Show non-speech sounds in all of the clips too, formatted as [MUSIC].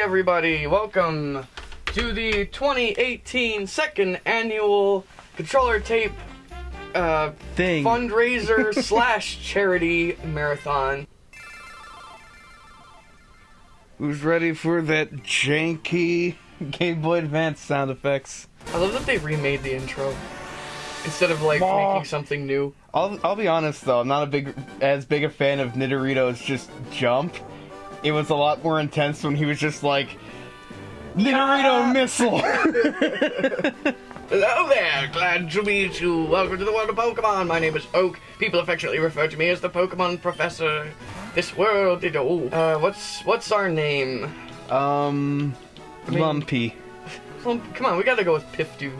everybody. Welcome to the 2018 second annual controller tape uh, Thing. fundraiser [LAUGHS] slash charity marathon. Who's ready for that janky Game Boy Advance sound effects? I love that they remade the intro instead of like making something new. I'll I'll be honest though, I'm not a big as big a fan of Nidorito's just jump. It was a lot more intense when he was just like Nidorito missile. [LAUGHS] Hello there, glad to meet you. Welcome to the world of Pokemon. My name is Oak. People affectionately refer to me as the Pokemon Professor. This world, it, oh, uh, what's what's our name? um, mean- Lumpy. Well, come on, we gotta go with Piftu.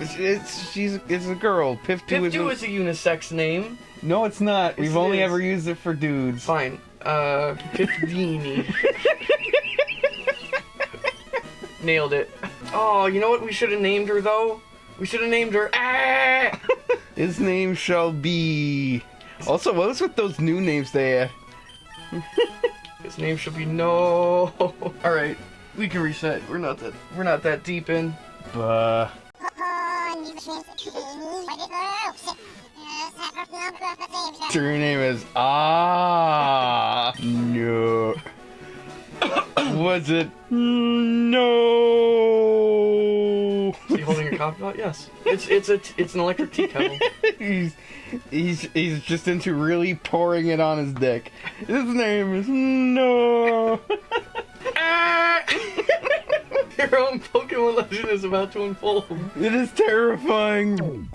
It's, it's she's it's a girl. Piftu is, Pifdu a, is a unisex name. no, it's not. We've it only is. ever used it for dudes. Fine. Uh, Pifdini. [LAUGHS] Nailed it. Oh, you know what we should have named her though? We should have named her. Ah! [LAUGHS] His name shall be. Also, what was with those new names they had? [LAUGHS] His name should be No. All right, we can reset. We're not that. We're not that deep in. Buh. Your name is Ah. No. [COUGHS] Was it No? Is he holding a coffee pot? Yes. It's it's a it's an electric tea kettle. [LAUGHS] he's he's he's just into really pouring it on his dick. His name is No. [LAUGHS] Your own Pokemon legend is about to unfold. It is terrifying.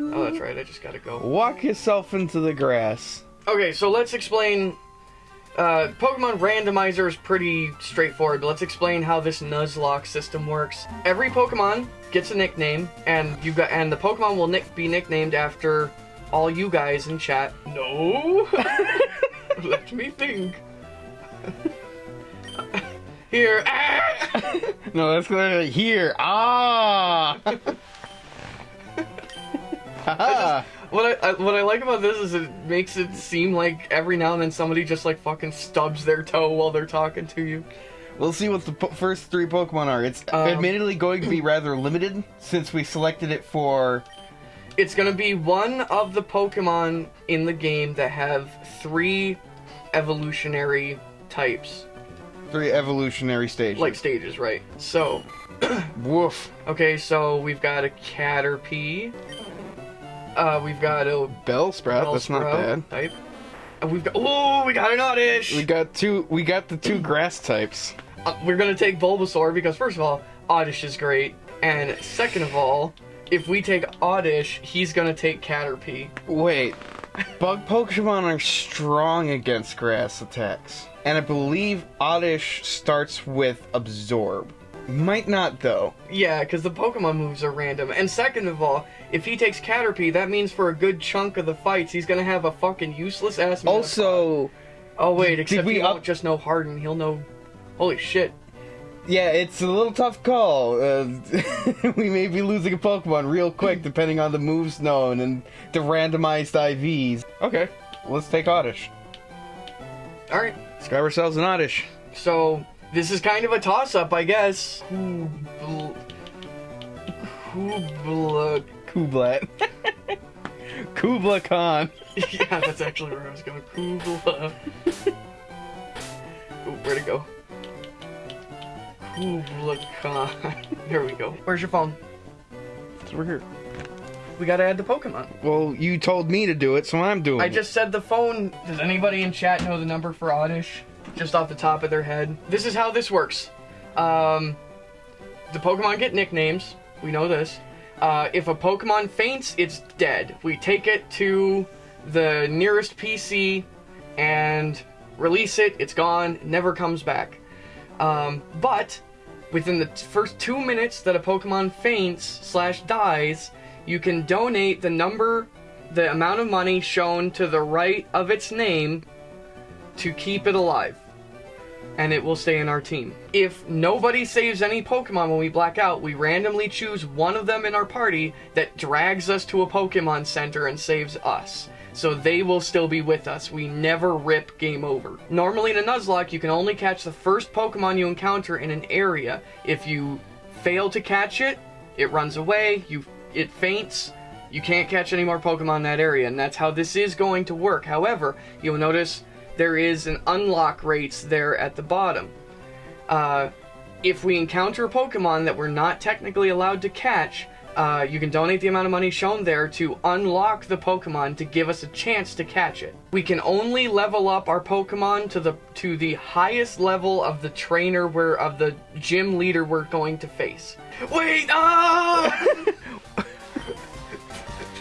Oh, that's right. I just gotta go. Walk yourself into the grass. Okay, so let's explain. Uh, Pokemon Randomizer is pretty straightforward, but let's explain how this Nuzlocke system works. Every Pokemon gets a nickname, and you got and the Pokemon will nick, be nicknamed after all you guys in chat. No, [LAUGHS] let me think. Here, ah! No, that's clearly here. Ah. What I, I what I like about this is it makes it seem like every now and then somebody just like fucking stubs their toe while they're talking to you. We'll see what the first three Pokemon are. It's Um, admittedly going to be rather limited since we selected it for. It's gonna be one of the Pokemon in the game that have three evolutionary types, Three evolutionary stages. like stages, right? So, [CLEARS THROAT] woof. okay, so we've got a Caterpie. Uh, we've got a Bellsprout. That's not bad. type. And we've got oh, we got an Oddish. We got two. We got the two grass types. Uh, we're gonna take Bulbasaur because first of all, Oddish is great, and second of all, if we take Oddish, he's gonna take Caterpie. Wait. Bug Pokemon are strong against grass attacks, and I believe Oddish starts with Absorb. Might not though. Yeah, because the Pokemon moves are random. And second of all, if he takes Caterpie, that means for a good chunk of the fights, he's gonna have a fucking useless ass. Also, oh wait, except we he won't just know Harden. He'll know. Holy shit! Yeah, it's a little tough call. Uh, [LAUGHS] we may be losing a Pokemon real quick [CLEARS THROAT] depending on the moves known and the randomized IVs. Okay, let's take Oddish. All right, Grab ourselves an Oddish. so this is kind of a toss-up, I guess. Kubl- [LAUGHS] Kubla. Kublat. Kubla Khan. [LAUGHS] yeah, that's actually where I was going. Kubla. [LAUGHS] Ooh, where'd it go? Kubla Khan. There we go. Where's your phone? It's over here. We gotta add the Pokemon. Well, you told me to do it, so I'm doing it. I it. just said the phone. Does anybody in chat know the number for Oddish? Just off the top of their head. This is how this works. Um, the Pokemon get nicknames. We know this. Uh, if a Pokemon faints, it's dead. We take it to the nearest PC and release it. It's gone. Never comes back. Um, but within the first two minutes that a Pokemon faints slash dies, you can donate the number, the amount of money shown to the right of its name to keep it alive. And it will stay in our team. If nobody saves any Pokemon when we black out, we randomly choose one of them in our party that drags us to a Pokemon Center and saves us. so they will still be with us. We never rip game over. Normally in a Nuzlocke, you can only catch the first Pokemon you encounter in an area. If you fail to catch it, it runs away, you it faints, you can't catch any more Pokemon in that area, and that's how this is going to work. However, you'll notice there is an unlock rates there at the bottom. Uh, if we encounter a Pokemon that we're not technically allowed to catch, uh, you can donate the amount of money shown there to unlock the Pokemon to give us a chance to catch it. We can only level up our Pokemon to the to the highest level of the trainer we're of the gym leader we're going to face. Wait, ah! [LAUGHS]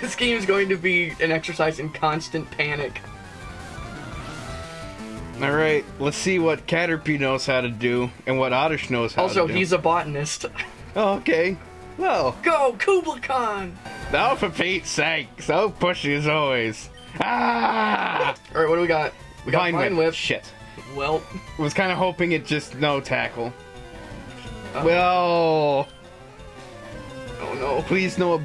this game is going to be an exercise in constant panic. All right, let's see what Caterpie knows how to do and what Oddish knows how Also, to do. he's a botanist. [LAUGHS] Oh, okay. Well, Go, Kubla Khan! now for Pete's sake, so pushy as always. Ah! All right, what do we got? We got Vine Vine Whip. Whip. Shit. Well, Was kind of hoping it just no tackle. Uh. Well, oh no. please no.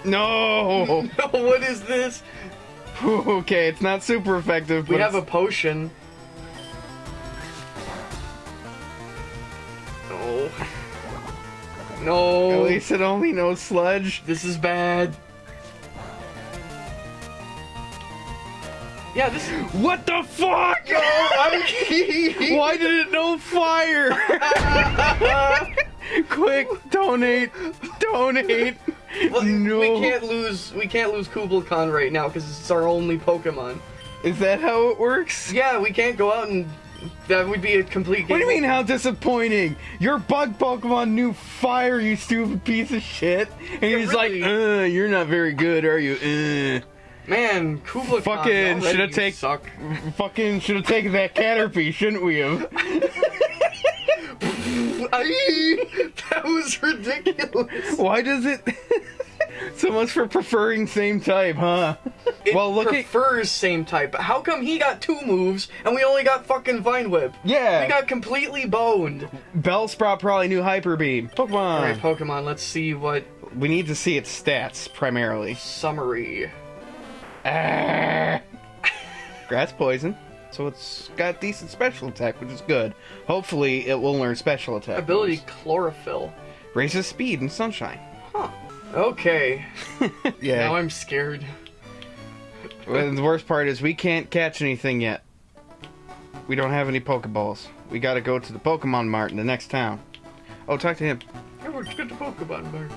[LAUGHS] No. what is this? [LAUGHS] okay, it's not super effective. We have a potion. No. No. At least it only knows sludge. This is bad. Yeah, this is. What the fuck? No. [LAUGHS] Why did it know fire? Quick, donate, donate. Well, no. We can't lose. We can't lose Kubla Khan right now because it's our only Pokemon. Is that how it works? Yeah, we can't go out and. That would be a complete. What do you mean, how disappointing? Your bug Pokemon knew fire, you stupid piece of shit. And Yeah, he's really. like, uh, you're not very good, are you? Uh. Man, Kubla Fucking shoulda you take- Suck. Fucking should have taken that Caterpie, shouldn't we have? [LAUGHS] That was ridiculous. Why does it... [LAUGHS] so much for preferring same type, huh? It well, look at... prefers same type. but How come he got two moves and we only got fucking Vine Whip? Yeah, We got completely boned. Bellsprout probably knew Hyper Beam. Pokemon. All right, Pokemon. Let's see what we need to see its stats, primarily. summary. Ah. Grass poison. So it's got decent special attack, which is good. Hopefully, it will learn special attack. Ability moves. Chlorophyll. raises speed and sunshine. Huh. Okay. [LAUGHS] Yeah. Now I'm scared. And the worst part is we can't catch anything yet. We don't have any Pokeballs. We gotta go to the Pokemon Mart in the next town. Oh, talk to him. I worked at the Pokemon Mart.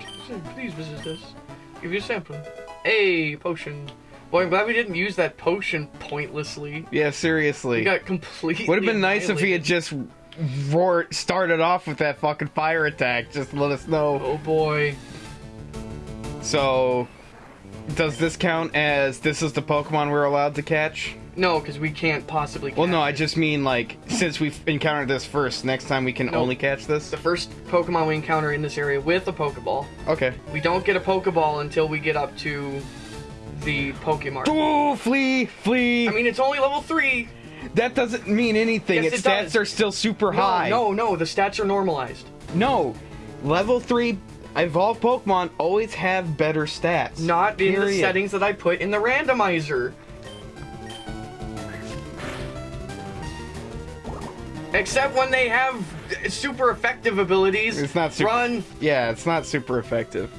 Please visit us. Give you a sample. A potion. Boy, I'm glad we didn't use that potion pointlessly. Yeah, seriously. We got completely. Would have been nice if he had just roared, started off with that fucking fire attack. Just let us know. Oh boy. So, does this count as this is the Pokemon we're allowed to catch? No, because we can't possibly. Well, no, I it. just mean like since we've encountered this first, next time we can only catch this. the first Pokemon we encounter in this area with a Pokeball. Okay. We don't get a Pokeball until we get up to the Pokemon. Ooh, flee, flee. I mean, it's only level three. that doesn't mean anything. Yes, its it stats does. are still super No, high. no, no. The stats are normalized. no. Level three evolved Pokemon always have better stats. Not in the settings that I put in the randomizer. Except when they have super effective abilities. It's not super- Run. Yeah, it's not super effective.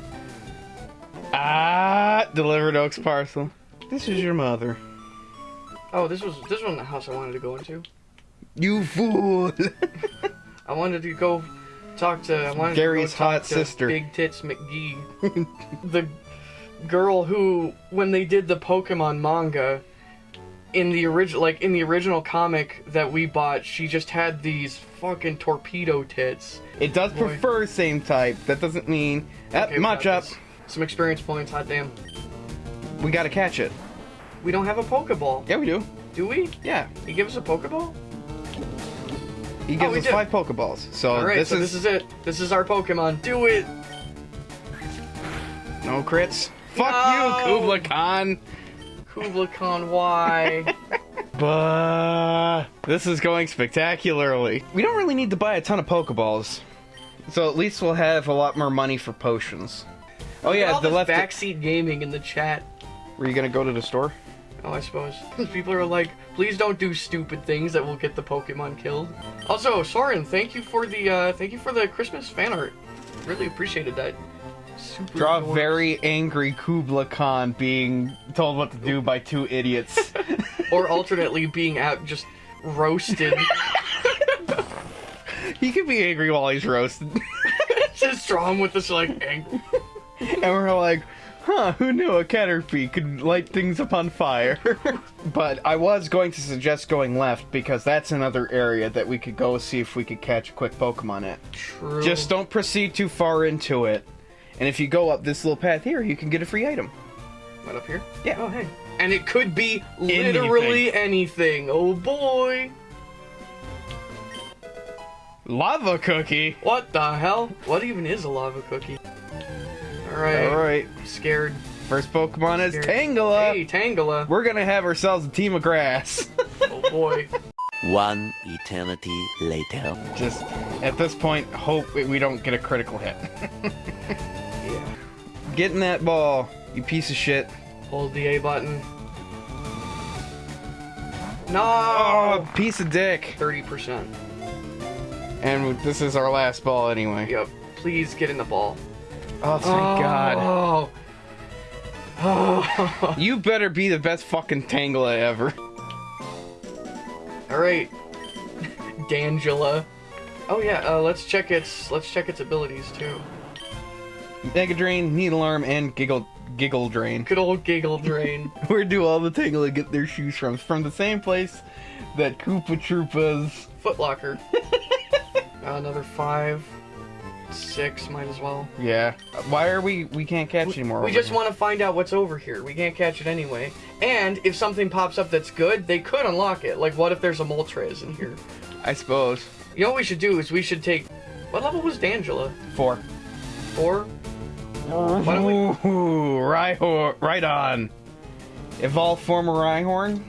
Ah, delivered Oaks parcel. This is your mother. Oh, this was this wasn't the house I wanted to go into. You fool. [LAUGHS] I wanted to go talk to I wanted Gary's to go talk hot to sister. Big Tits McGee. [LAUGHS] the girl who when they did the Pokemon manga in the original like in the original comic that we bought, she just had these fucking torpedo tits. it does Boy. prefer same type. That doesn't mean that Okay, much up. this. Some experience points, hot damn. We gotta catch it. We don't have a Pokeball. Yeah, we do. Do we? Yeah. He give us a Pokeball? He Oh, gives we us do. five Pokeballs. So Alright, this so is this is it. This is our Pokemon. Do it! no crits. Fuck No. you, Kubla Khan. Kubla Khan, why? [LAUGHS] But this is going spectacularly. We don't really need to buy a ton of Pokeballs. So at least we'll have a lot more money for potions. Oh yeah, the left. backseat gaming in the chat. Were you gonna go to the store? Oh, I suppose. People are like, please don't do stupid things that will get the Pokemon killed. Also, Soren, thank you for the uh, thank you for the Christmas fan art. Really appreciated that. Super Draw a very angry Kubla Khan being told what to do by two idiots. [LAUGHS] or alternately being out just roasted. [LAUGHS] he can be angry while he's roasted. [LAUGHS] just draw him with this like ang- and we're like, huh, who knew a Caterpie could light things upon fire? [LAUGHS] but I was going to suggest going left because that's another area that we could go see if we could catch a quick Pokemon at. true. Just don't proceed too far into it. And if you go up this little path here, you can get a free item. What up here? Yeah. Oh hey. And it could be literally anything. anything. Oh boy. Lava cookie. What the hell? What even is a lava cookie? Alright. All right, Scared. first Pokemon is Scared. Tangela. Hey, Tangela. We're gonna have ourselves a team of grass. [LAUGHS] Oh boy. One eternity later. Just at this point, hope we don't get a critical hit. [LAUGHS] yeah. Get in that ball, you piece of shit. Hold the A button. No. Oh, piece of dick. Thirty percent. And this is our last ball anyway. Yep. Please get in the ball. Oh, thank God. Oh. [LAUGHS] Oh. You better be the best fucking Tangela ever. All right. [LAUGHS] Dangela. Oh yeah. Uh, let's check its. Let's check its abilities too. Mega Drain, Needle Arm, and Giggle Giggle Drain. Good old giggle drain. [LAUGHS] Where do all the Tangela get their shoes from? From the same place that Koopa Troopas. Footlocker. Uh, another five. Six. Might as well. Yeah. Why are we? We can't catch anymore. We just want to find out what's over here. We can't catch it anyway. And if something pops up that's good, they could unlock it. Like, what if there's a Moltres in here? I suppose. You know what we should do is we should take. What level was D'Angela? Four. Four? Why don't we? Ooh, Rhyhorn, right on. Evolve form of Rhyhorn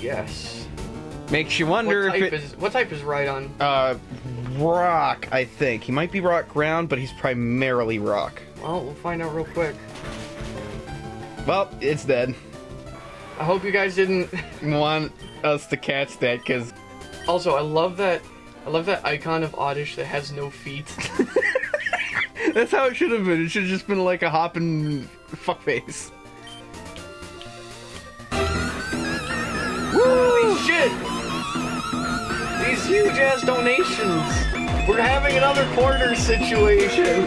Yes. makes you What wonder type if it. is what type is Rhydon? Uh, rock, I think. He might be rock ground, but he's primarily rock. Well, we'll find out real quick. Well, it's dead. I hope you guys didn't. [LAUGHS] Want us to catch that because Also, I love that. I love that icon of Oddish that has no feet. [LAUGHS] [LAUGHS] that's how it should have been. It should have just been like a hopping fuckface. Holy shit! Huge ass donations. We're having another quarter situation. [LAUGHS]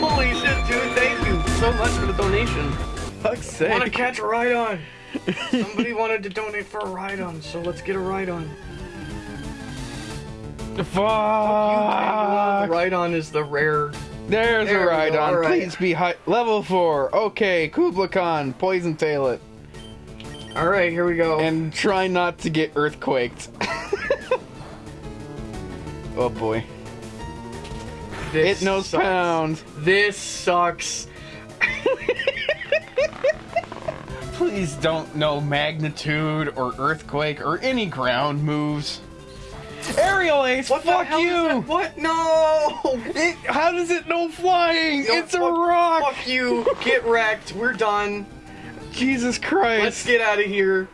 Holy shit, dude! Thank you so much for the donation. Fuck's I want to catch a Rhydon. Somebody [LAUGHS] wanted to donate for a Rhydon, so let's get a Rhydon. Fuck. The Rhydon is the rare. There's There a Rhydon. alright. Please be high. Level 4. Okay, Kubla Khan, poison tail it. All right, here we go. And try not to get earthquaked. [LAUGHS] oh boy. this It knows sucks. pound. This sucks. Please don't know magnitude or earthquake or any ground moves. Aerial Ace, What fuck you! What? No! It, how does it know flying? No, it's a rock! Fuck you. Get wrecked. We're done. Jesus Christ. Let's get out of here.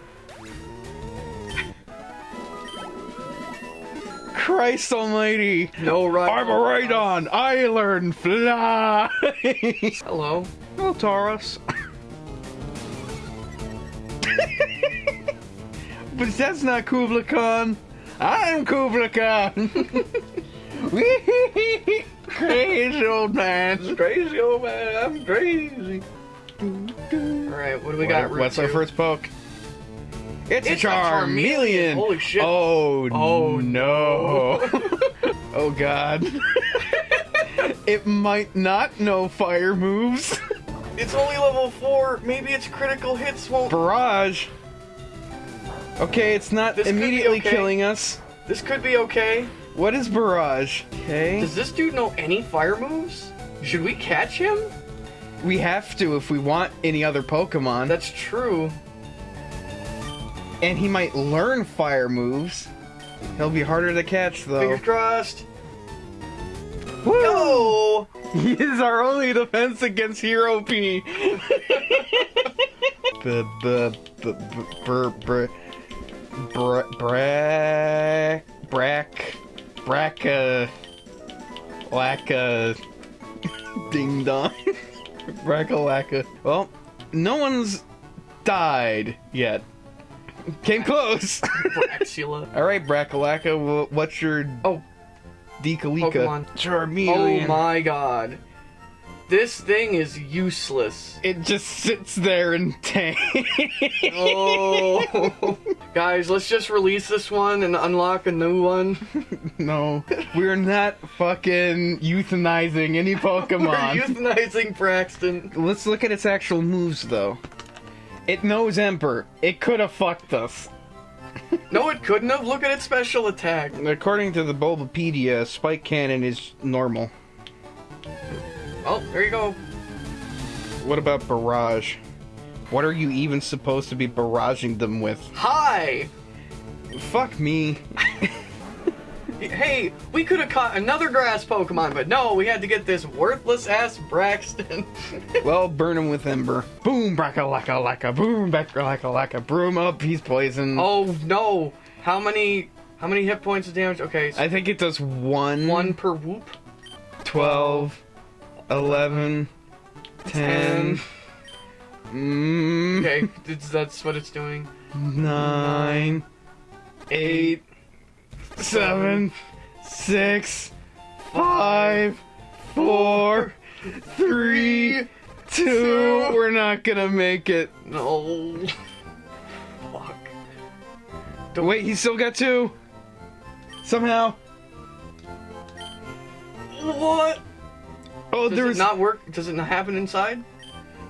Christ almighty. No ride. I'm a right on. I learn fly. [LAUGHS] Hello. Hello, Tauros. but that's not Kubla Khan. I'm Kubla Khan. [LAUGHS] crazy old man. Crazy old man. I'm crazy. All right. What do we got? Route What's our first poke? It's, It's a a Charmeleon. Charmeleon. Holy shit. Oh, Oh, no. [LAUGHS] oh god. [LAUGHS] it might not know fire moves. It's only level four. Maybe its critical hits won't. Barrage. Okay, it's not This immediately okay. killing us. This could be okay. What is barrage? Okay. Does this dude know any fire moves? Should we catch him? We have to if we want any other Pokemon. That's true. and he might learn fire moves. He'll be harder to catch though. Fingers crossed. Woo! Go! [LAUGHS] He is our only defense against Hero P. [LAUGHS] b b b br br br bra brack bracka lacka [LAUGHS] ding dong bracka lacka. Well, no one's died yet. Came close. Braxula. [LAUGHS] All right, Brackalaka, wh- what's your Oh, Dekalika? Pokemon. Oh my god. This thing is useless. It just sits there and tank. [LAUGHS] Oh. Guys, let's just release this one and unlock a new one. [LAUGHS] no, we're not fucking euthanizing any [LAUGHS] Pokemon. We're euthanizing Braxton. Let's look at its actual moves, though. It knows Emperor. It could have fucked us. No, it couldn't have. Look at its special attack. According to the Bulbapedia, Spike Cannon is normal. Oh, there you go. What about Barrage? What are you even supposed to be barraging them with? Hi! Fuck me. Hey, we could have caught another grass Pokemon, but no, we had to get this worthless ass Braxton. [LAUGHS] Well, burn him with Ember. Boom, brackalaka laka, boom, brackalaka laka, broom up, he's poisoned. oh no! How many? How many hit points of damage? Okay, so I think it does one, one per whoop. 12, 11, 10, mm, Okay, that's what it's doing. 9, 8, 7, 6, 5, 4, 3, 2. We're not gonna make it. No. Fuck. Wait, he still got two. Somehow. What? Oh, Does there it not work? Does it not happen inside?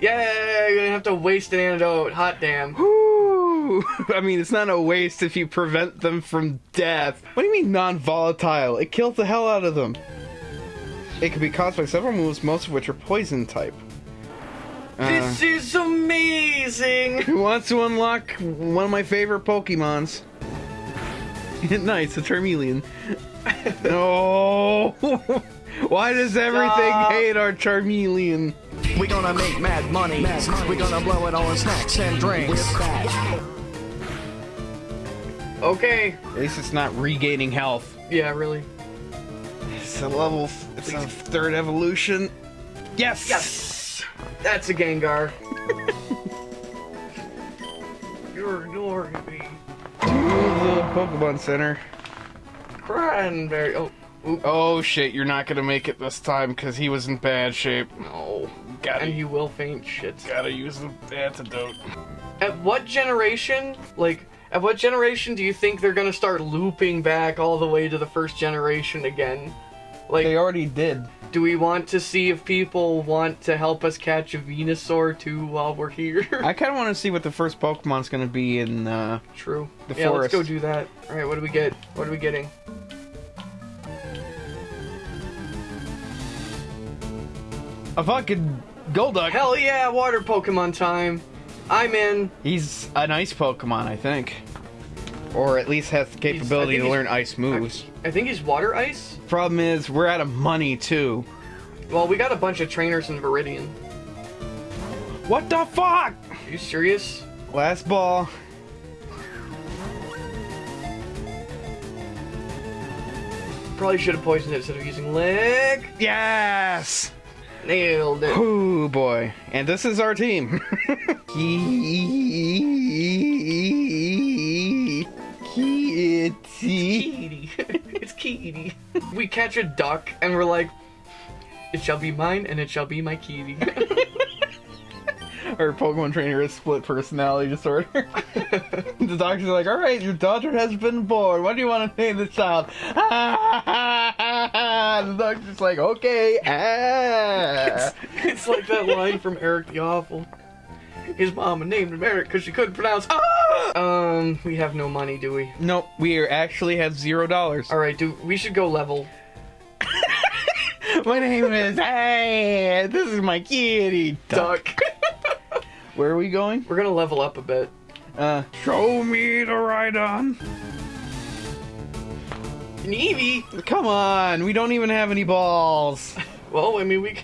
Yeah, you're gonna have to waste an antidote. Hot damn. Whew. [LAUGHS] I mean, it's not a waste if you prevent them from death. What do you mean non-volatile? It kills the hell out of them. It can be caused by several moves, most of which are poison type. Uh, This is amazing! [LAUGHS] who wants to unlock one of my favorite Pokemons? [LAUGHS] nice, a Charmeleon. no! Why does everything Stop. hate our Charmeleon? We gonna make mad money. We gonna blow it on snacks and drinks. Okay. At least it's not regaining health. Yeah, really. It's a level. It's a third evolution. Yes. Yes! That's a Gengar. [LAUGHS] You're ignoring me. To the Pokemon Center. Cranberry. Oh, oop, Oh shit! You're not gonna make it this time because he was in bad shape. no. Gotta, And he will faint shit. gotta use the antidote. At what generation, like, at what generation do you think they're gonna start looping back all the way to the first generation again? Like, They already did. do we want to see if people want to help us catch a Venusaur too while we're here? [LAUGHS] I kind of want to see what the first Pokemon's gonna be in. uh... True. The yeah, let's go do that. All right, what do we get? What are we getting? A fucking Golduck. Hell yeah, water Pokemon time. I'm in. He's an ice Pokemon, I think. Or at least has the capability to learn ice moves. I think he's water ice. Problem is, we're out of money too. Well, we got a bunch of trainers in Viridian. What the fuck? Are you serious? Last ball. Probably should have poisoned it instead of using lick. Yes! Nailed it. Oh boy. And this is our team. [LAUGHS] Kitty. [LAUGHS] It's Kitty. We catch a duck and we're like, it shall be mine and it shall be my kitty. [LAUGHS] Our Pokemon trainer has split personality disorder. [LAUGHS] the doctor's like, alright, your daughter has been born. What do you want to name the child? [LAUGHS] the doctor's like, okay. Ah. [LAUGHS] it's like that line from Eric the Awful. His mama named him Eric because she couldn't pronounce. Ah! Um, we have no money, do we? Nope, we actually have zero dollars. All right, do we should go level. My name is Hey, this is my kitty Duck. Where are we going? We're gonna level up a bit. Uh, show me the Rhydon. An Eevee. Come on, we don't even have any balls. [LAUGHS] Well, I mean, we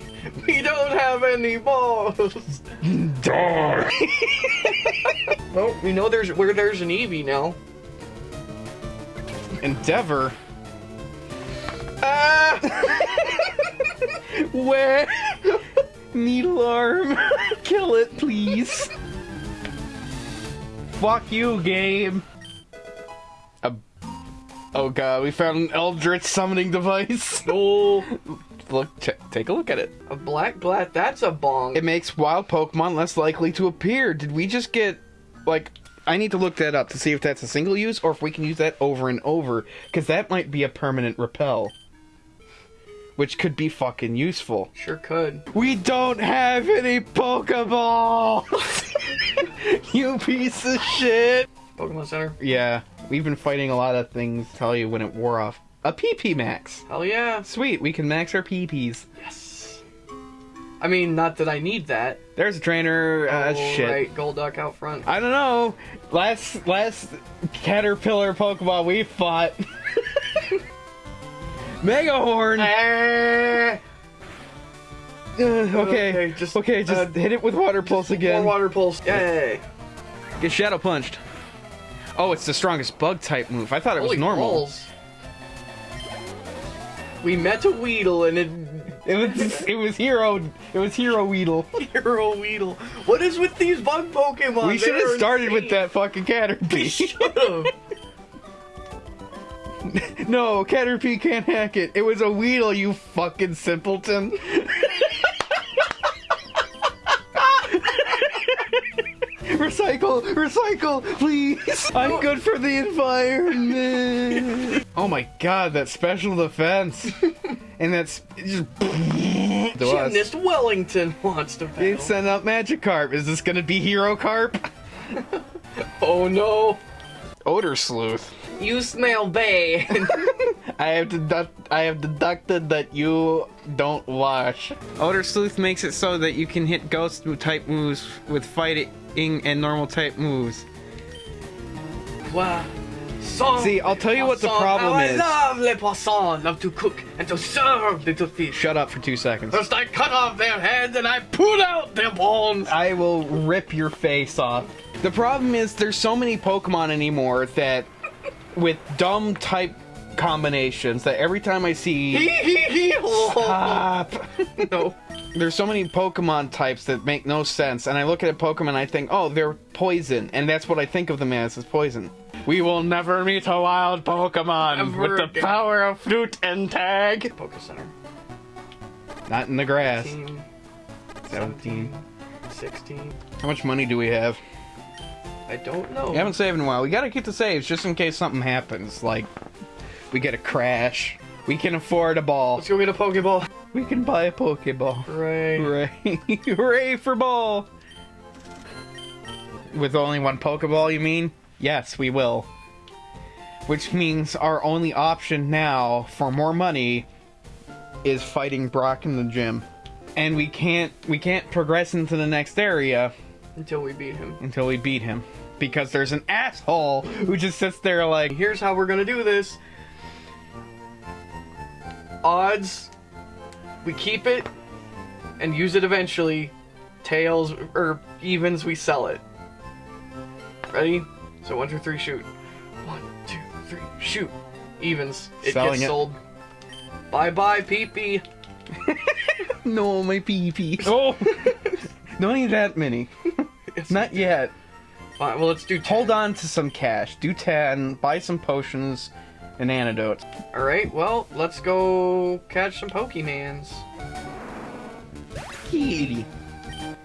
we don't have any balls. Darn. [LAUGHS] Well, we know there's where there's an Eevee now. Endeavor. Ah! [LAUGHS] Where? Needle arm. [LAUGHS] Kill it, please. [LAUGHS] Fuck you, game. A- oh god, we found an Eldritch summoning device. [LAUGHS] oh. Look, t- take a look at it. a black blat. That's a bong. It makes wild Pokemon less likely to appear. Did we just get, like, I need to look that up to see if that's a single use or if we can use that over and over, because that might be a permanent repel. Which could be fucking useful. Sure could. We don't have any Pokeballs! [LAUGHS] you piece of shit! Pokemon Center. Yeah, we've been fighting a lot of things, tell you when it wore off. A PP max. Hell yeah. Sweet, we can max our PPs. Yes. I mean, not that I need that. There's a trainer, uh, oh, shit. Right, Golduck out front. I don't know. Last last caterpillar Pokemon we fought. [LAUGHS] Mega Horn. Uh, okay, Okay, just, okay, just uh, hit it with water pulse again. More water pulse. Yay. Get shadow punched. Oh, it's the strongest bug type move. I thought it was normal. balls. We met a Weedle and it It was it was hero it was hero Weedle. [LAUGHS] Hero Weedle. What is with these bug Pokemon? we should have started with that fucking Caterpie. [LAUGHS] Should've. [LAUGHS] no, Caterpie can't hack it. It was a Weedle, you fucking simpleton. [LAUGHS] recycle, recycle, please. [LAUGHS] I'm good for the environment. oh my god, that special defense. and that's just. Gymnast Wellington wants to They battle. sent out Magikarp. Is this gonna be Hero Carp? Oh no. Odor Sleuth. You smell bad. [LAUGHS] I have deduct I have deducted that you don't wash. Odor Sleuth makes it so that you can hit ghost type moves with fighting and normal type moves. wow. Song See, I'll tell you what the poisson. problem How is. I love les poissons, love to cook and to serve little fish. Shut up for two seconds. First I cut off their heads and I pull out their bones. I will rip your face off. The problem is there's so many Pokemon anymore that with dumb type combinations that every time I see Hee hee hee. Stop. [LAUGHS] No. There's so many Pokemon types that make no sense, and I look at a Pokemon and I think, oh, they're poison, and that's what I think of them as, is poison. We will never meet a wild Pokemon Ever with the again. power of flute and tag. Poke Center. Not in the grass. 17, 17. 16. How much money do we have? I don't know. We haven't saved in a while. We gotta keep the saves just in case something happens. Like, we get a crash. We can afford a ball. Let's go get a Pokeball. We can buy a Pokeball. Hooray. Hooray! [LAUGHS] Hooray for ball! With only one Pokeball, you mean? Yes, we will. Which means our only option now for more money is fighting Brock in the gym. And we can't we can't progress into the next area Until we beat him. until we beat him. Because there's an asshole who just sits there like Here's how we're gonna do this. Odds, we keep it and use it eventually. Tails or evens, we sell it. Ready? So one, two, three, shoot. One, two, three, shoot. Evens. It Selling gets it. sold. Bye bye, peepee. [LAUGHS] No, my pee pee. [LAUGHS] Oh [LAUGHS] don't need that many. Not yet. Fine, well let's do 10. Hold on to some cash. Do 10, buy some potions and antidotes. Alright, well, let's go catch some Pokemans. Kitty.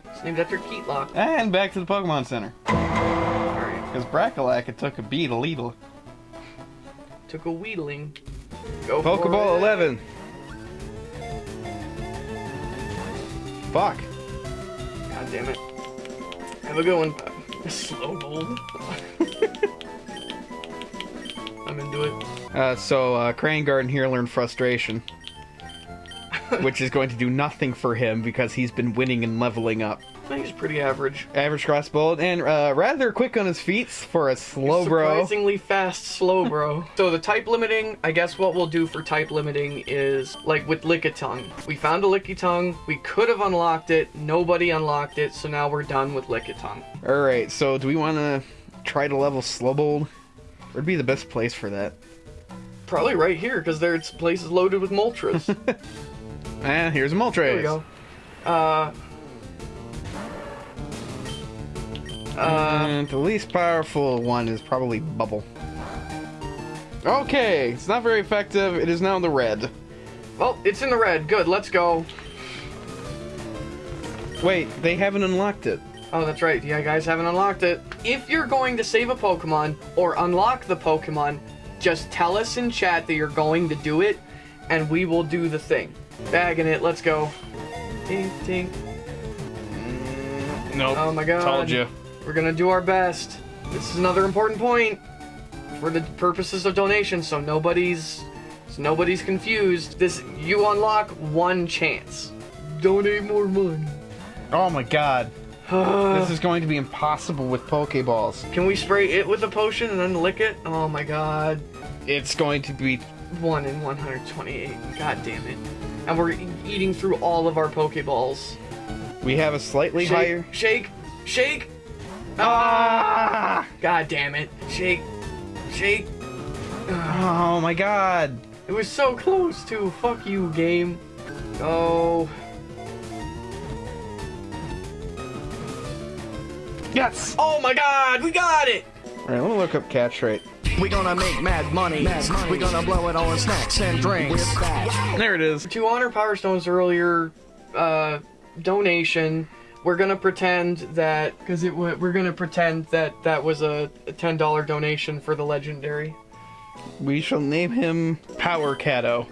It's named after Keatlock. And back to the Pokemon Center. Alright. Because Brackalak it took a beat a Leedle. Took a wheedling. Go for Pokeball it. 11. Fuck. God damn it. Have a good one. Slow mold. [LAUGHS] I'm into it. Uh, so, uh, Crane Garden here learned frustration. [LAUGHS] which is going to do nothing for him because he's been winning and leveling up. Think he's pretty average. Average crossbow and uh, rather quick on his feet for a Slowbro. Surprisingly fast, Slowbro. [LAUGHS] so the type limiting, I guess what we'll do for type limiting is like with Lickitung. We found a Lickitung. We could have unlocked it. Nobody unlocked it, so now we're done with Lickitung. All right, so do we want to try to level Slowbold? Where'd be the best place for that? Probably right here, because there's places loaded with Moltres. and [LAUGHS] here's a Moltres. there we go. Uh. Uh, And the least powerful one is probably Bubble. Okay, it's not very effective. It is now in the red. well, it's in the red. Good, let's go. Wait, they haven't unlocked it. Oh, that's right. Yeah, guys haven't unlocked it. If you're going to save a Pokemon or unlock the Pokemon, just tell us in chat that you're going to do it, and we will do the thing. Bagging it. Let's go. Tink, tink. Nope. Oh my god. Told you. We're gonna do our best. This is another important point for the purposes of donation, so nobody's so nobody's confused. This you unlock one chance. Donate more money. Oh my god. [SIGHS] this is going to be impossible with Pokeballs. Can we spray it with a potion and then lick it? Oh my god. It's going to be. 1 in 128. God damn it. And we're e- eating through all of our Pokeballs. We have a slightly Shake, higher. shake, shake. Ah! God damn it. Shake, shake. Oh my god. It was so close to. Fuck you, game. Go. Yes! Oh my god, we got it! Alright, let me look up catch rate. We gonna make mad money. Mad money. We gonna blow it on snacks and drinks. There it is. To honor Power Stone's earlier uh, donation, we're gonna pretend that because it we're gonna pretend that that was a, a ten dollar donation for the legendary. We shall name him Power Cato.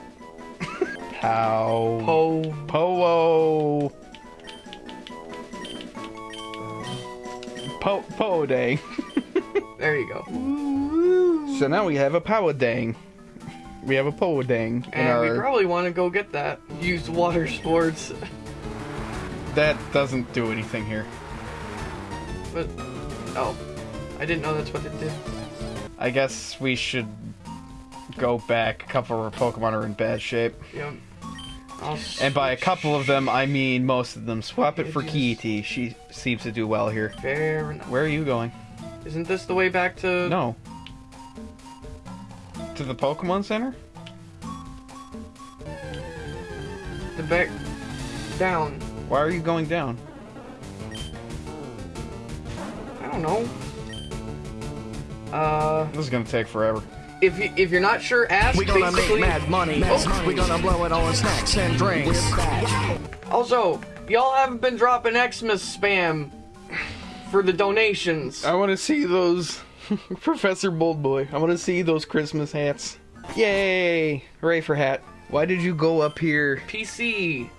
Pow. Po. Po. Po. Po Dang. [LAUGHS] There you go. So now we have a Power Dang. We have a Po Dang in And we probably want to go get that. Use water sports, [LAUGHS] That doesn't do anything here. but oh, I didn't know that's what it did. I guess we should go back. A couple of our Pokemon are in bad shape. Yep. And by a couple of them, I mean most of them. Swap it for It is- Kiiti. She seems to do well here. Fair enough. Where are you going? Isn't this the way back to? No. To the Pokemon Center? The back down. Why are you going down? I don't know. Uh, This is gonna take forever. if you if you're not sure, ask. We gonna basically. make mad money. We gonna blow it on snacks and drinks. Also, y'all haven't been dropping Xmas spam for the donations. I want to see those [LAUGHS] Professor Bold Boy. I want to see those Christmas hats. Yay! Hooray for hat. Why did you go up here? PC.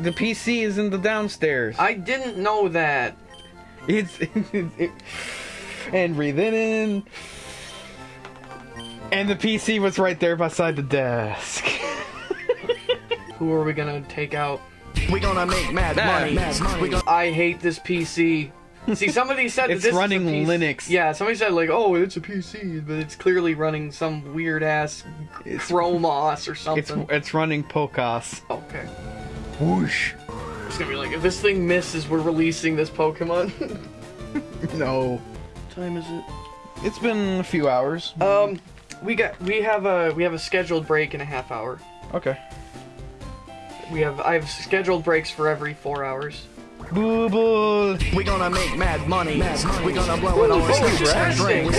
The PC is in the downstairs. I didn't know that. It's it, and breathe in. And the PC was right there beside the desk. [LAUGHS] Who are we gonna take out? We gonna make mad money. We gonna I hate this PC. See, somebody said [LAUGHS] that It's this running is a PC. Linux. Yeah, somebody said like, "Oh, it's a PC," but it's clearly running some weird ass Chrome OS or It's something. it's running Pocos. okay. Whoosh. It's gonna be like, if this thing misses, we're releasing this Pokemon. [LAUGHS] No. what time is it? It's been a few hours. Um, we got we have a we have a scheduled break in a half hour. Okay. We have I have scheduled breaks for every four hours. Booble. We're gonna make mad money. We gonna blow it on Ooh, drinks.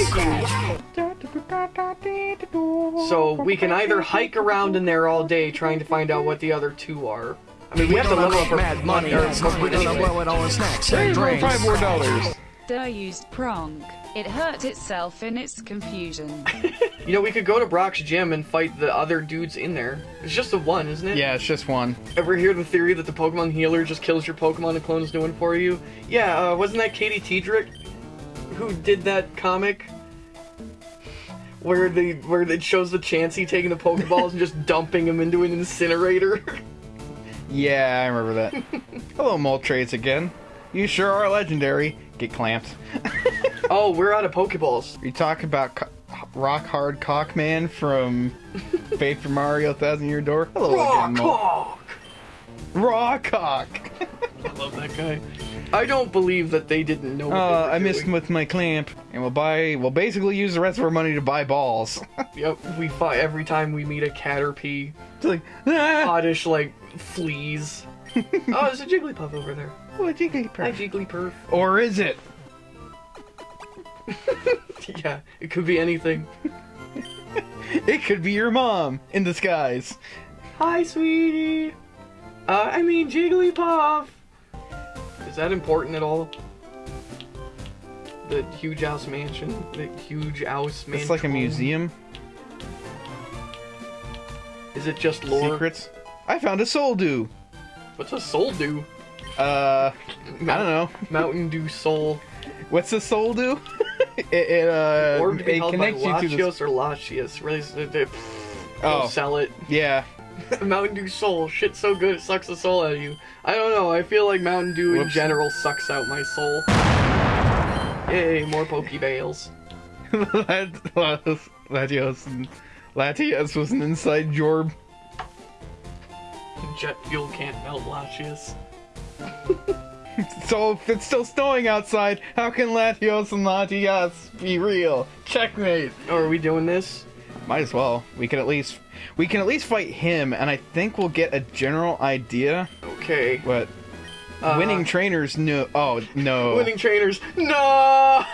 So we can either hike around in there all day trying to find out what the other two are. I mean, we, We have to gonna level up our mad money. our we're gonna anyway. blow it all on snacks There and drinks. five more dollars. Duh used prong. It hurt itself in its confusion. [LAUGHS] You know, we could go to Brock's gym and fight the other dudes in there. It's just the one, isn't it? Yeah, it's just one. Ever hear the theory that the Pokemon healer just kills your Pokemon and clones new one for you? Yeah, uh, wasn't that Katie Tiedrich who did that comic? Where the where it shows the Chansey taking the Pokeballs and just dumping them into an incinerator. [LAUGHS] Yeah, I remember that. [LAUGHS] Hello, Moltres again. You sure are legendary. Get clamped. [LAUGHS] Oh, we're out of Pokeballs. You talk about co- Rock Hard Cockman from [LAUGHS] Paper Mario Thousand Year Door. Hello again, Mol- Rock! Raw Cock. I love that guy. I don't believe that they didn't know what they Uh, were I missed him with my clamp, and we'll buy. We'll basically use the rest of our money to buy balls. Yep, we fight every time we meet a Caterpie. it's like, ah, Oddish, like, fleas. [LAUGHS] oh, there's a Jigglypuff over there. Oh, what Jigglypuff? Hi, Jigglypuff. Or is it? [LAUGHS] Yeah, it could be anything. [LAUGHS] It could be your mom in disguise. Hi, sweetie. Uh, I mean Jigglypuff. Is that important at all? The huge house mansion. The huge house mansion. It's like a museum. Is it just lore? Secrets. I found a soul dew. What's a soul do? Uh, I don't know. Mountain Dew Soul. What's a soul do? [LAUGHS] it, it uh, Or to be it by connects you to the. Latios or Latios. Really, Oh. sell it. [LAUGHS] Yeah. Mountain Dew Soul. Shit so good it sucks the soul out of you. I don't know. I feel like Mountain Dew in general sucks out my soul. Yay, more Pokeballs. [LAUGHS] Latios, Latios, Latios was an inside job. Jet fuel can't melt Latios. So if it's still snowing outside, how can Latios and Latias be real? Checkmate. Oh, are we doing this? Might as well. We can at least we can at least fight him, and I think we'll get a general idea. Okay. What Uh, winning trainers no. Oh no! Winning trainers. No!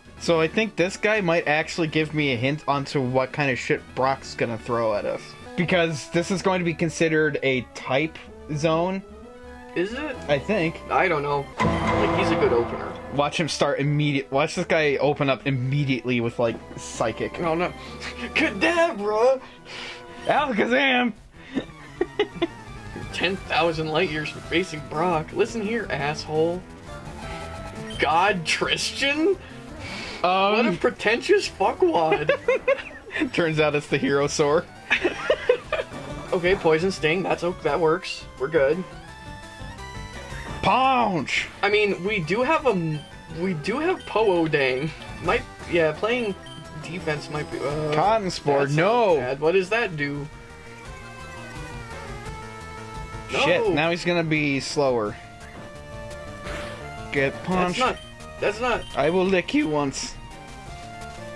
[LAUGHS] So I think this guy might actually give me a hint onto what kind of shit Brock's gonna throw at us. Because this is going to be considered a type zone, Is it? I think. I don't know. Like, he's a good opener. Watch him start immediate. Watch this guy open up immediately with like psychic. Oh no. [LAUGHS] Kadabra! Alakazam! [LAUGHS] 10,000 light years from facing Brock. Listen here, asshole. God Tristan? What a Um, pretentious fuckwad. [LAUGHS] turns out it's the hero sword. Okay, poison sting. That's o- that works. We're good. Punch! I mean, we do have a we do have Poo Dang. Might yeah, playing defense might be. Uh, Cotton spore, no! bad. What does that do? Shit, No. now he's gonna be slower. Get That's not. That's not. I will lick you once.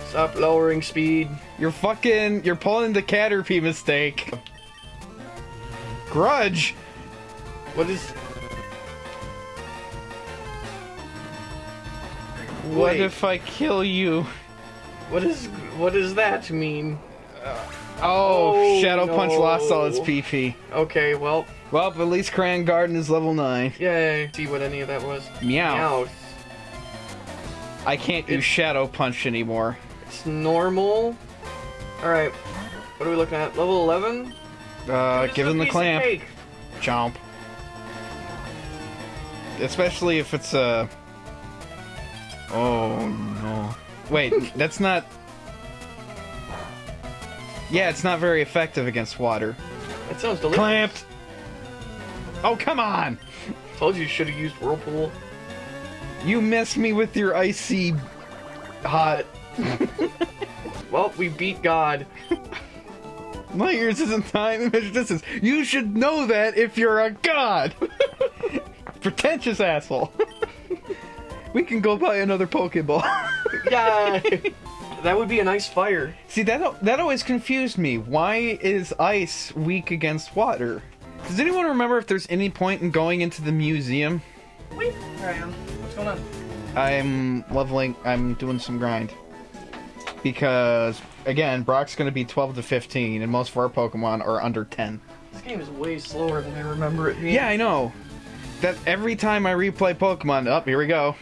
Stop lowering speed. You're fucking. You're pulling the Caterpie mistake. Grudge! What is? What if I kill you? What is? What does that mean? Uh, oh, Oh, Shadow Punch lost all its. PP. Okay, well, Well, at least Cran Garden is level 9. yay. See what any of that was. Meow. Meow. I can't use It- Shadow Punch anymore. It's normal. All right. What are we looking at? Level 11. Uh, give him the clamp. Chomp. Especially if it's a. Oh no. Wait, [LAUGHS] that's not. Yeah, it's not very effective against water. That sounds delicious. Clamped! Oh, come on! Told you you should have used Whirlpool. You missed me with your icy. hot. [LAUGHS] Well, we beat God. [LAUGHS] Light years isn't time to measure distance. You should know that if you're a god! [LAUGHS] Pretentious asshole. [LAUGHS] we can go buy another Pokeball. [LAUGHS] Yay! that would be a nice fire. See that that always confused me. Why is ice weak against water? Does anyone remember if there's any point in going into the museum? Wait, there I am. What's going on? I'm leveling. I'm doing some grind because again, Brock's going to be 12 to 15, and most of our Pokemon are under 10. This game is way slower than I remember it being. Yeah, I know. That every time I replay Pokemon, up here we go.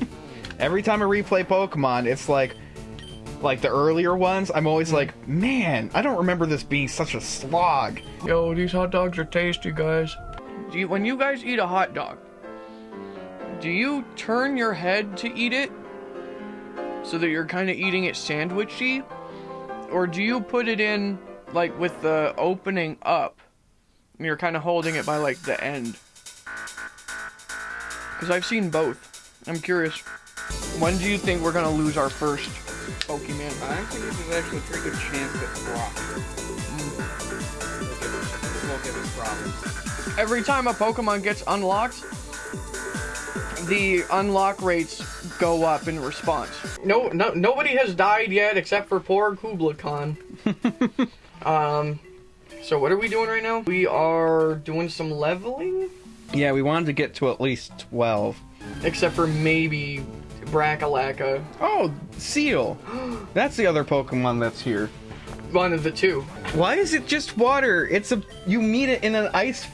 [LAUGHS] every time I replay Pokemon, it's like, like the earlier ones. I'm always hmm. like, man, I don't remember this being such a slog. Yo, these hot dogs are tasty, guys. Do you, when you guys eat a hot dog, do you turn your head to eat it so that you're kind of eating it sandwichy, or do you put it in like with the opening up? and you're kind of holding it by like the end. Because I've seen both. I'm curious. When do you think we're gonna lose our first Pokemon? I think there's actually a pretty good chance that Brock us, will give us problems. Every time a Pokemon gets unlocked, the unlock rates go up in response. No, no, nobody has died yet except for poor Kubla Khan. [LAUGHS] um, so what are we doing right now? We are doing some leveling, Yeah, we wanted to get to at least 12. except for maybe Brackalaka, Oh, Seel. [GASPS] That's the other Pokemon that's here. one of the two. Why is it just water? It's a you meet it in an ice.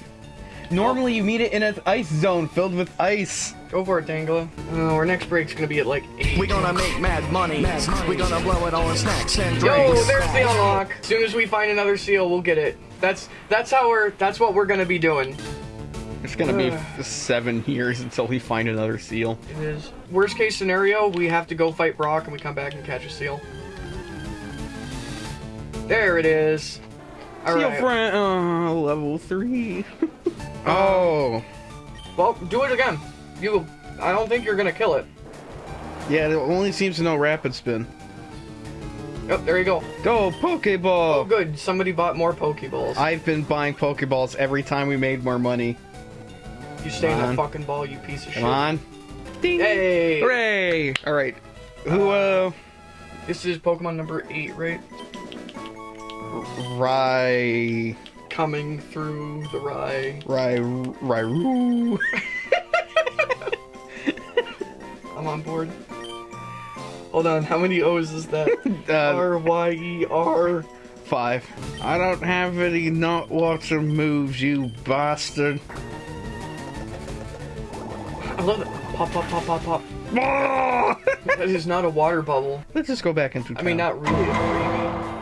Normally you meet it in an ice zone filled with ice. Go for it, Tangela. Oh, uh, our next break's gonna be at like eight. We gonna make mad money. We're gonna blow it all on snacks and Yo, there's the unlock. As soon as we find another seel, we'll get it. That's that's how we're that's what we're gonna be doing. It's gonna be Ugh. f- seven years until we find another seel. It is. Worst case scenario, we have to go fight Brock and we come back and catch a seel. There it is. Seel Alright. friend, uh, level three. oh, [LAUGHS] Well, do it again. You I don't think you're gonna kill it. yeah. It only seems to know rapid spin. Oh, there you go. Go Pokeball! Oh, Pokeball! good. Somebody bought more Pokeballs. I've been buying Pokeballs every time we made more money. you stay in Come that on. fucking ball, you piece of Come shit. Come on. Ding. Hey! Hooray! All right. Who uh? This is Pokemon number eight, right? Rai Coming through the rye. Rai Rairu. [LAUGHS] I'm on board. Hold on, how many O's is that? [LAUGHS] Uh, R Y E R. five. I don't have any not water moves, you bastard. I love it. Pop, pop, pop, pop, pop. [LAUGHS] That is not a water bubble. Let's just go back into. I mean, not really.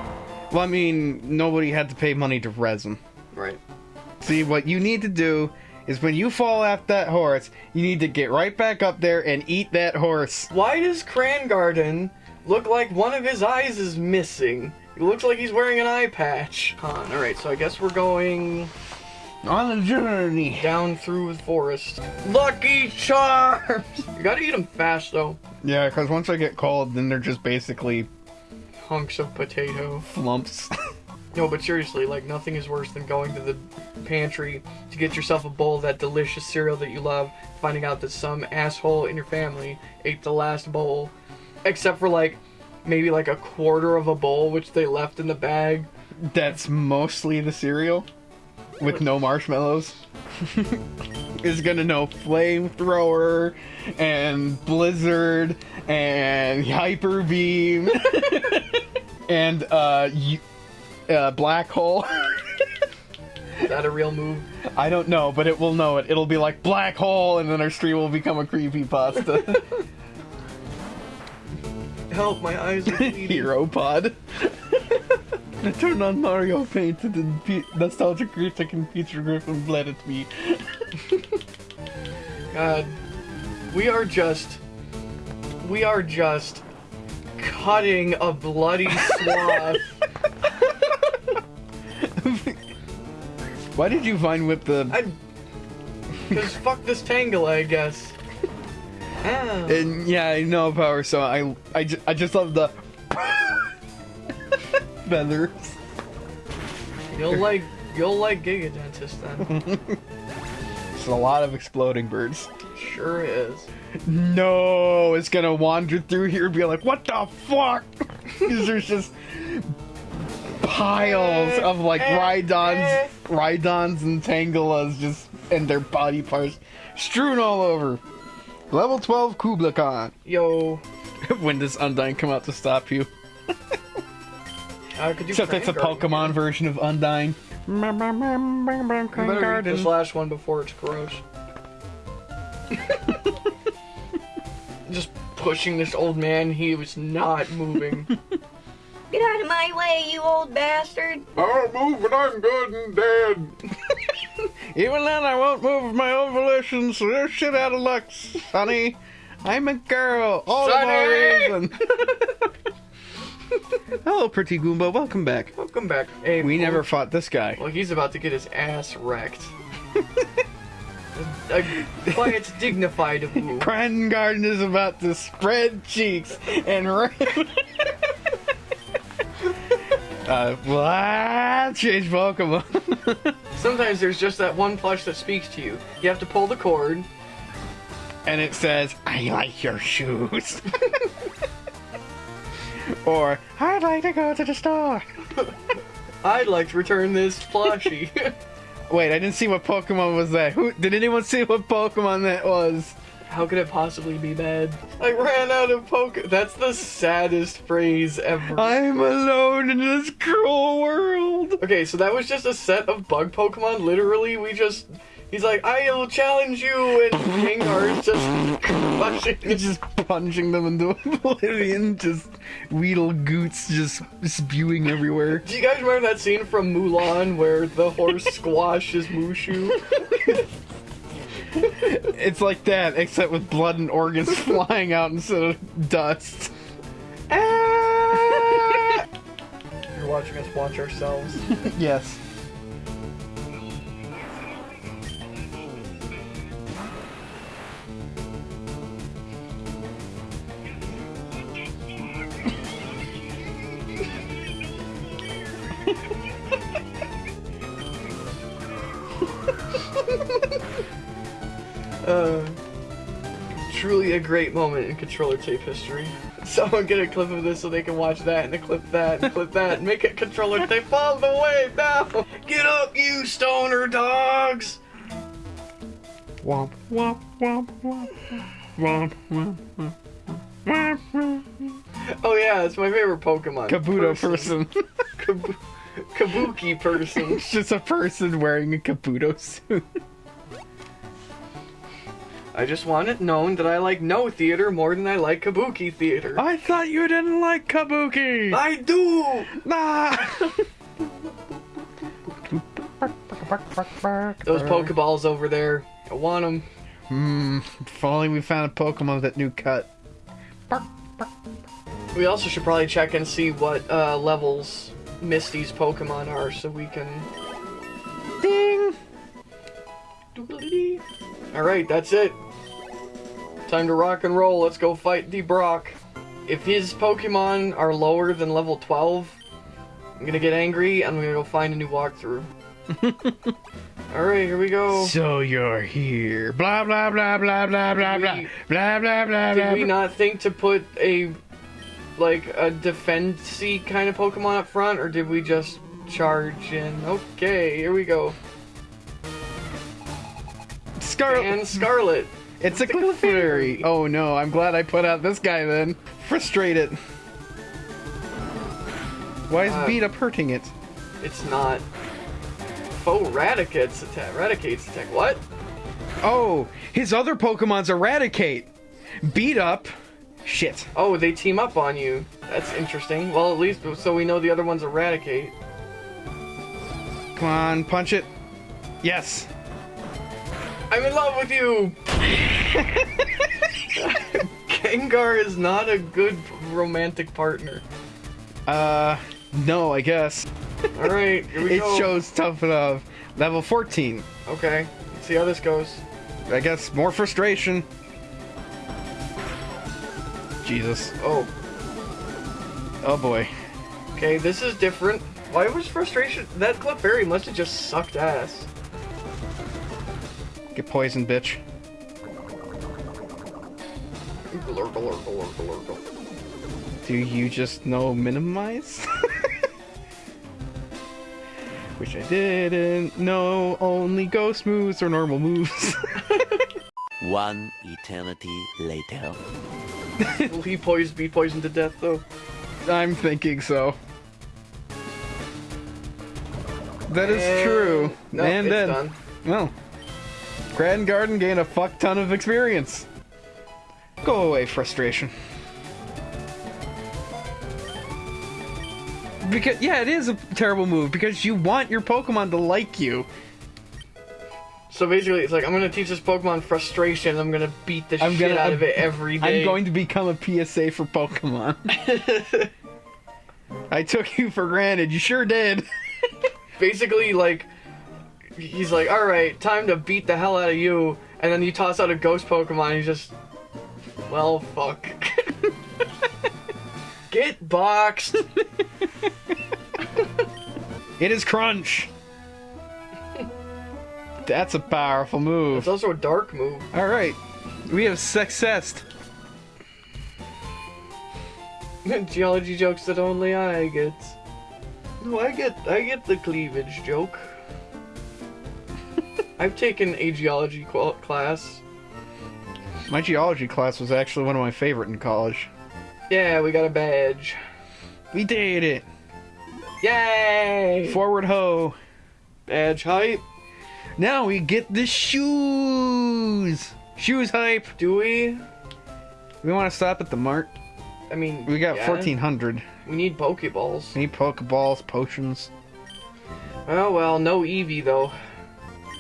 Well, I mean, nobody had to pay money to resin. Right. See, what you need to do is when you fall off that horse, you need to get right back up there and eat that horse. Why does Crangarden look like one of his eyes is missing? It looks like he's wearing an eye patch. Con. Alright, so I guess we're going On a journey. down through the forest. Lucky Charms! You gotta eat them fast, though. Yeah, because once I get cold, then they're just basically Hunks of potato. flumps. No, but seriously, like nothing is worse than going to the pantry to get yourself a bowl of that delicious cereal that you love, finding out that some asshole in your family ate the last bowl, except for like maybe like a quarter of a bowl which they left in the bag. That's mostly the cereal with no marshmallows. [LAUGHS] is gonna know flamethrower and blizzard and hyper beam [LAUGHS] and uh, y- uh black hole. [LAUGHS] Is that a real move? I don't know, but it will know it. It'll be like black hole, and then our stream will become a creepy pasta [LAUGHS] Help, my eyes are bleeding. [LAUGHS] hero pod. I turned on Mario Painted and Nostalgia Critic and Peter Griffin bled at me. God, we are just, we are just cutting a bloody swath. Why did you find with the I, cause fuck this Tangle, I guess. Ah. And yeah, I know power, so I I, ju- I just love the feathers. You'll like you'll like Giga Dentist then. [LAUGHS] It's a lot of exploding birds. sure is. No, it's gonna wander through here and be like, what the fuck? [LAUGHS] 'Cause there's just piles of like Rhydons, Rhydons and Tangelas just and their body parts strewn all over. Level 12 Kubla Khan. Yo, [LAUGHS] when does Undyne come out to stop you? [LAUGHS] uh, could you Except it's a Crank Garden? Pokemon version of Undyne. You better read this last one before it's gross. Just pushing this old man, he was not moving. [LAUGHS] Get out of my way, you old bastard! I'll move when I'm good and dead. [LAUGHS] Even then, I won't move of my own volition, so you're shit out of luck, Sonny. I'm a girl. All the more Sonny! reason. [LAUGHS] Hello, pretty Goomba. Welcome back. Welcome back. Hey, We well- never fought this guy. Well, he's about to get his ass wrecked. A, quiet, [LAUGHS] dignified woo. Grand Garden is about to spread cheeks and [LAUGHS] uh, well, I change Pokemon. [LAUGHS] Sometimes there's just that one plush that speaks to you. You have to pull the cord. and it says, I like your shoes. or, I'd like to go to the store. I'd like to return this plushie. Wait, I didn't see what Pokemon was that. Who did anyone see what Pokemon that was? How could it possibly be bad? I ran out of poke. That's the saddest phrase ever. I'm alone in this cruel world. Okay, so that was just a set of bug Pokemon. Literally, we just. He's like, I'll challenge you, and Gengar is just crushing. It's [LAUGHS] just punching them into [LAUGHS] oblivion, just Weedle Goots just spewing everywhere. Do you guys remember that scene from Mulan where the horse [LAUGHS] squashes Mushu? It's like that, except with blood and organs flying out instead of dust. Ah! You're watching us watch ourselves. Yes. great moment in controller tape history. [LAUGHS] Someone get a clip of this so they can watch that and a clip that and clip that and make it controller tape all the way down. [LAUGHS] Get up, you stoner dogs! Womp, womp, womp, womp, womp, womp, womp. womp, womp. Oh yeah, it's my favorite Pokemon. Kabuto person. person. [LAUGHS] Kab kabuki person. it's just a person wearing a Kabuto suit. I just want it known that I like no theater more than I like Kabuki theater. I thought you didn't like Kabuki. I do! Nah. Those Pokeballs over there. I want them. Hmm. If only we found a Pokemon with that new cut. We also should probably check and see what uh, levels Misty's Pokemon are so we can. Ding. Alright, that's it. Time to rock and roll. Let's go fight D Brock. If his Pokemon are lower than level 12, I'm gonna get angry and I'm gonna go find a new walkthrough. [LAUGHS] Alright, here we go. So you're here. Blah blah blah blah blah blah blah blah blah blah Did we not think to put a like a defensey kind of Pokemon up front, or did we just charge in? Okay, here we go. Scarlet. And Scarlet. It's a Clefairy. [LAUGHS] Oh no, I'm glad I put out this guy then. Frustrated. Why is Uh, beat up hurting it? It's not. Faux Raticate's attack. Raticate's attack. What? Oh, his other Pokemon's Eradicate. Beat up. Shit. Oh, they team up on you. That's interesting. Well, at least so we know the other one's Eradicate. Come on, punch it. Yes. I'm in love with you. [LAUGHS] Gengar is not a good romantic partner. Uh, no, I guess. All right, here we [LAUGHS] It go. shows tough enough. Level 14. Okay, let's see how this goes. I guess more frustration. Jesus. Oh, Oh boy. okay, this is different. Why was frustration? That Clefairy must have just sucked ass. Get poisoned, bitch. Do you just know minimize? [LAUGHS] Which I didn't know only ghost moves or normal moves. [LAUGHS] One eternity later. [LAUGHS] Will he poison, be poisoned to death though? I'm thinking so. That is And- true. No, and it's then, done. well, Grand Garden gained a fuck ton of experience. Go away, frustration. Because yeah, it is a terrible move because you want your Pokemon to like you. So basically, it's like I'm gonna teach this Pokemon frustration. I'm gonna beat the I'm shit gonna- out I'm- of it every day. I'm going to become a PSA for Pokemon. [LAUGHS] I took you for granted. You sure did. Basically, like, he's like, all right, time to beat the hell out of you. And then you toss out a ghost Pokemon, and he's just, well, fuck. [LAUGHS] Get boxed. [LAUGHS] It is Crunch. That's a powerful move. It's also a dark move. All right, we have successed. [LAUGHS] Geology jokes that only I get. No, I get, I get the cleavage joke. I've taken a geology qual- class. My geology class was actually one of my favorite in college. Yeah, we got a badge. We did it. Yay! Forward ho. badge hype. Now we get the shoes. Shoes hype. Do we? We want to stop at the mart. I mean, We got yeah. 1400. We need Pokeballs. Need Pokeballs, potions. Oh well, no Eevee though.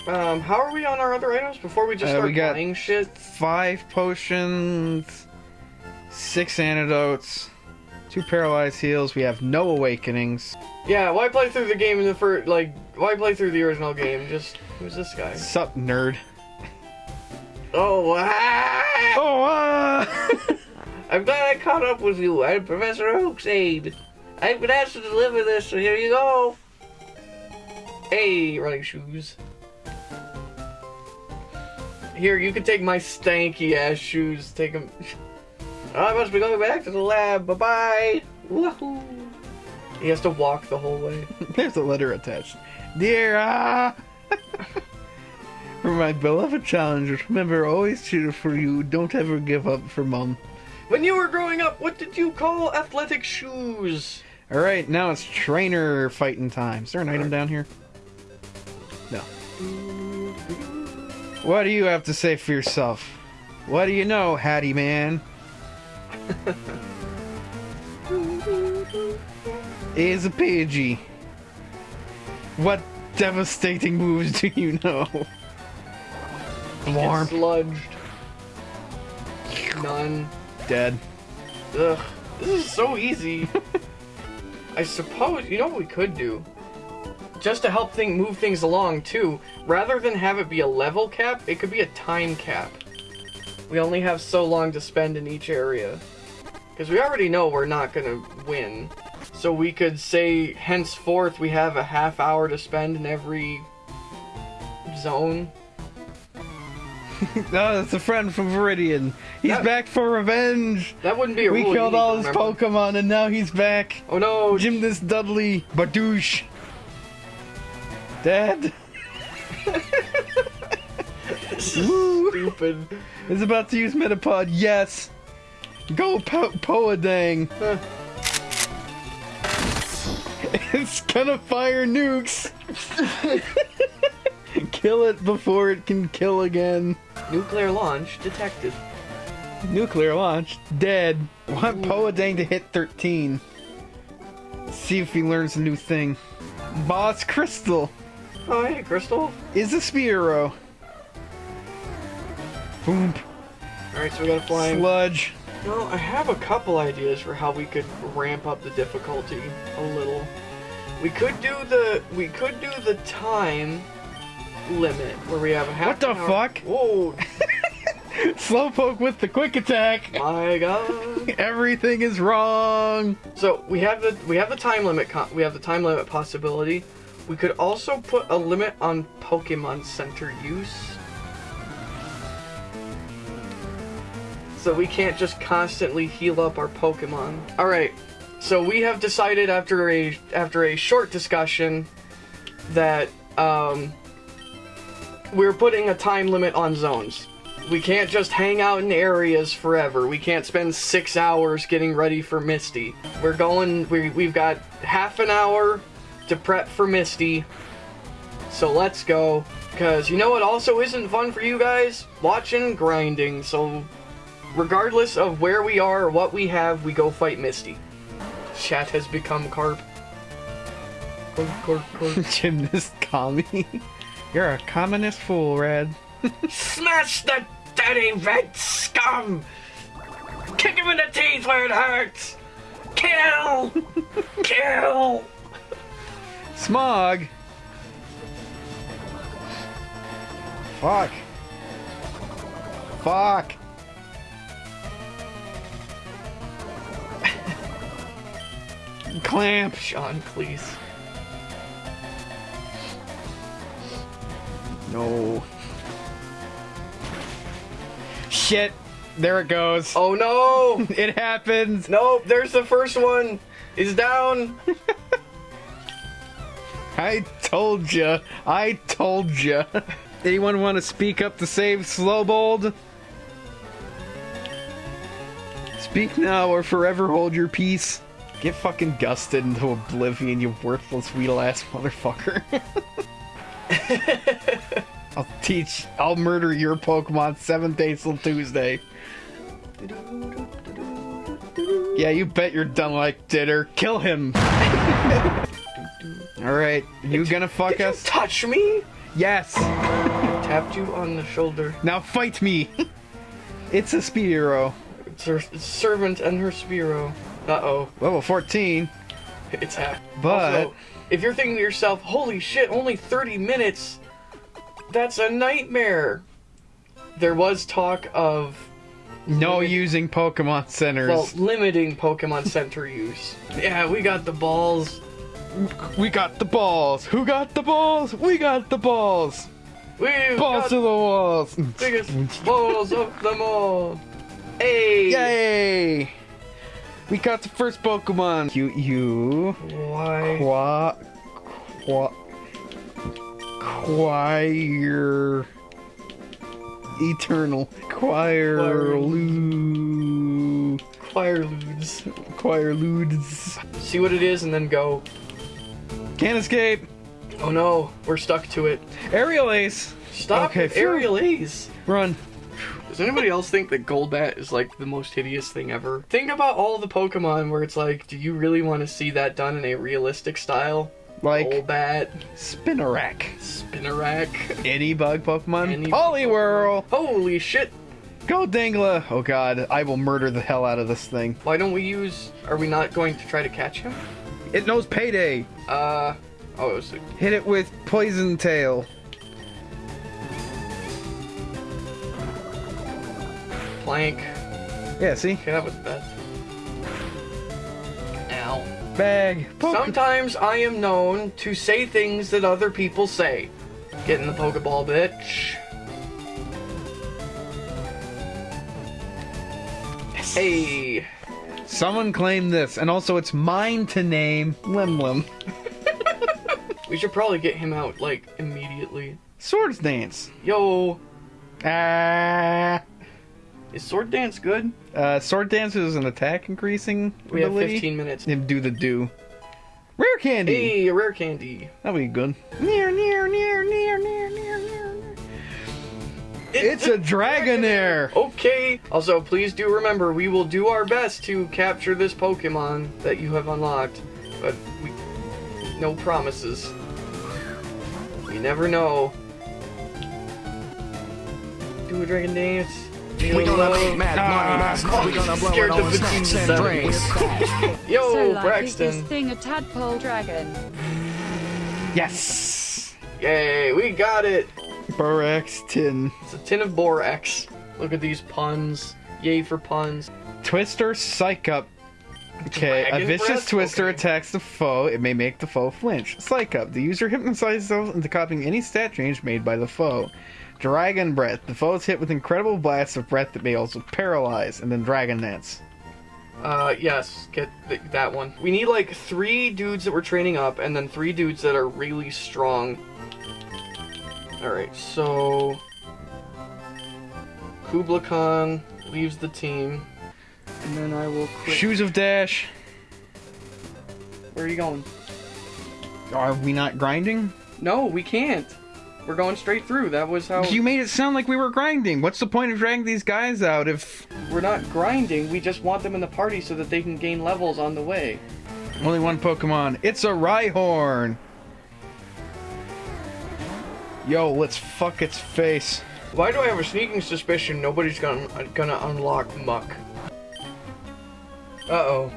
Um, how are we on our other items before we just Uh, start we got- buying shit? Five potions, six antidotes, two paralyzed heals. We have no awakenings. Yeah, why play through the game in the first? Like, why play through the original game? Just who's this guy? Sup, nerd? Oh, ah! Oh, ah! [LAUGHS] I'm glad I caught up with you. I'm Professor Oaksaid. I've been asked to deliver this, so here you go. Hey, running shoes. Here, you can take my stanky ass shoes. Take them. I must be going back to the lab. Bye bye. Woohoo. He has to walk the whole way. [LAUGHS] There's a letter attached. Dear ah! [LAUGHS] for my beloved challengers, remember always cheer for you. Don't ever give up for mom. When you were growing up, what did you call athletic shoes? All right, now it's trainer fighting time. Is there an item down here? No. What do you have to say for yourself? What do you know, Hattie man? is a Pidgey. What devastating moves do you know? Get Warm. sludged. None. Dead. Ugh, this is so easy. [LAUGHS] I suppose you know what we could do, just to help thing move things along too. Rather than have it be a level cap, it could be a time cap. We only have so long to spend in each area, because we already know we're not gonna win. So we could say henceforth we have a half hour to spend in every zone. [LAUGHS] Oh, that's a friend from Viridian. He's Yeah. back for revenge. That wouldn't be a We killed all his remember. Pokemon and now he's back. Oh no, Gymnast Dudley Badoosh. Dead. Stupid. Is about to use Metapod. Yes. Go po- Poadang. it's gonna fire nukes. [LAUGHS] kill it before it can kill again. Nuclear launch detected. Nuclear launch. Dead. Want Poadang to hit 13. See if he learns a new thing. Boss Crystal Oh hey, Crystal. is a Spearow. Boom. Alright, so we gotta fly. Sludge. No, I have a couple ideas for how we could ramp up the difficulty a little. We could do the we could do the time limit where we have a half. What the hour- fuck? Whoa! [LAUGHS] Slowpoke with the quick attack. My God! [LAUGHS] Everything is wrong. So we have the we have the time limit. We have the time limit possibility. We could also put a limit on Pokemon Center use. So we can't just constantly heal up our Pokemon. All right. So we have decided after a after a short discussion that um, we're putting a time limit on zones. We can't just hang out in areas forever. We can't spend six hours getting ready for Misty. We're going. We we've got half an hour to prep for Misty. So let's go. Cause you know what also isn't fun for you guys? Watching grinding. So regardless of where we are or what we have, we go fight Misty. Chat has become carp. Carp, carp, carp. [LAUGHS] Gymnast Kami. [LAUGHS] You're a communist fool, Red. [LAUGHS] Smash the dirty red scum! Kick him in the teeth where it hurts! Kill! Kill! Smog! Fuck. Fuck. [LAUGHS] Clamp. Sean, please. No. Shit. There it goes. Oh no! [LAUGHS] It happens. Nope, there's the first one. Is down. [LAUGHS] I told ya. I told ya. [LAUGHS] Anyone want to speak up to save Slowbold? Speak now or forever hold your peace. Get fucking gusted into oblivion, you worthless weedle ass motherfucker. [LAUGHS] I'll teach. I'll murder your Pokemon seventh day till Tuesday. Yeah, you bet you're done like Ditter. Kill him. [LAUGHS] All right, you gonna fuck Did you us? touch me? Yes. [LAUGHS] Tapped you on the shoulder. Now fight me. [LAUGHS] it's a Spearow. It's her servant and her Spearow. Uh oh. Level 14. It's half. But- Also, if you're thinking to yourself, holy shit, only 30 minutes, that's a nightmare. There was talk of, No using Pokemon centers. well, limiting Pokemon Center use. [LAUGHS] Yeah, we got the balls. We got the balls. Who got the balls? We got the balls. We Balls got to the walls. biggest balls of them all. Hey! Yay! We got the first Pokemon. You, you, Why? qua, qua, choir, eternal, choir, Choir. lu, Fireludes. choir ludes. See what it is and then go. Can't escape. Oh no, we're stuck to it. Aerial Ace. Stop Okay, with aerial Ace. Run. Does anybody else think that Golbat is like the most hideous thing ever? Think about all the Pokemon where it's like, do you really want to see that done in a realistic style? Like Golbat, Spinarak. Spinarak. Any bug Pokemon? Any Poliwhirl. Holy shit! Go Dangla. Oh god, I will murder the hell out of this thing. Why don't we use? Are we not going to try to catch him? It knows payday. Uh, oh, it was Hit it with Poison Tail. Plank. Yeah, see? Okay, that was bad. Ow. Bag. Poke- Sometimes I am known to say things that other people say. Get in the Pokeball, bitch. Hey. Someone claimed this, and also it's mine to name Lim Lim. [LAUGHS] We should probably get him out, like, immediately. Swords Dance. Yo, Ah. is Sword Dance good? Uh, Sword Dance is an attack increasing We have 15 minutes. Him do the do. Rare candy. Hey, a rare candy. That'll be good. Near, near, near, near, near, near, near. It's a Dragonair. Okay. Also, please do remember, we will do our best to capture this Pokemon that you have unlocked, but we no promises. We never know. Do a dragon dance. We gonna Love. make mad money. Ah. We gonna blow Scared it the on snacks bejesus and drinks. [LAUGHS] Yo, so, like, is this thing a tadpole dragon? Yes. Yay, we got it. Braxton. It's a tin of borax. Look at these puns. Yay for puns. Twister Psych Up. Okay, a vicious breath? twister Okay. attacks the foe. It may make the foe flinch. Psych Up. The user hypnotizes themselves into copying any stat change made by the foe. Dragon Breath. The foe is hit with incredible blasts of breath that may also paralyze. And then Dragon Dance. Uh, yes, get th- that one. We need like three dudes that we're training up, and then three dudes that are really strong. Alright, so. Kubla Khan leaves the team. And then I will quit. Shoes of Dash. Where are you going? Are we not grinding? No, we can't. We're going straight through. That was how. You made it sound like we were grinding. What's the point of dragging these guys out if We're not grinding, we just want them in the party so that they can gain levels on the way. only one Pokemon? It's a Rhyhorn. Yo, let's fuck its face. Why do I have a sneaking suspicion nobody's gonna gonna unlock Muck? Uh oh.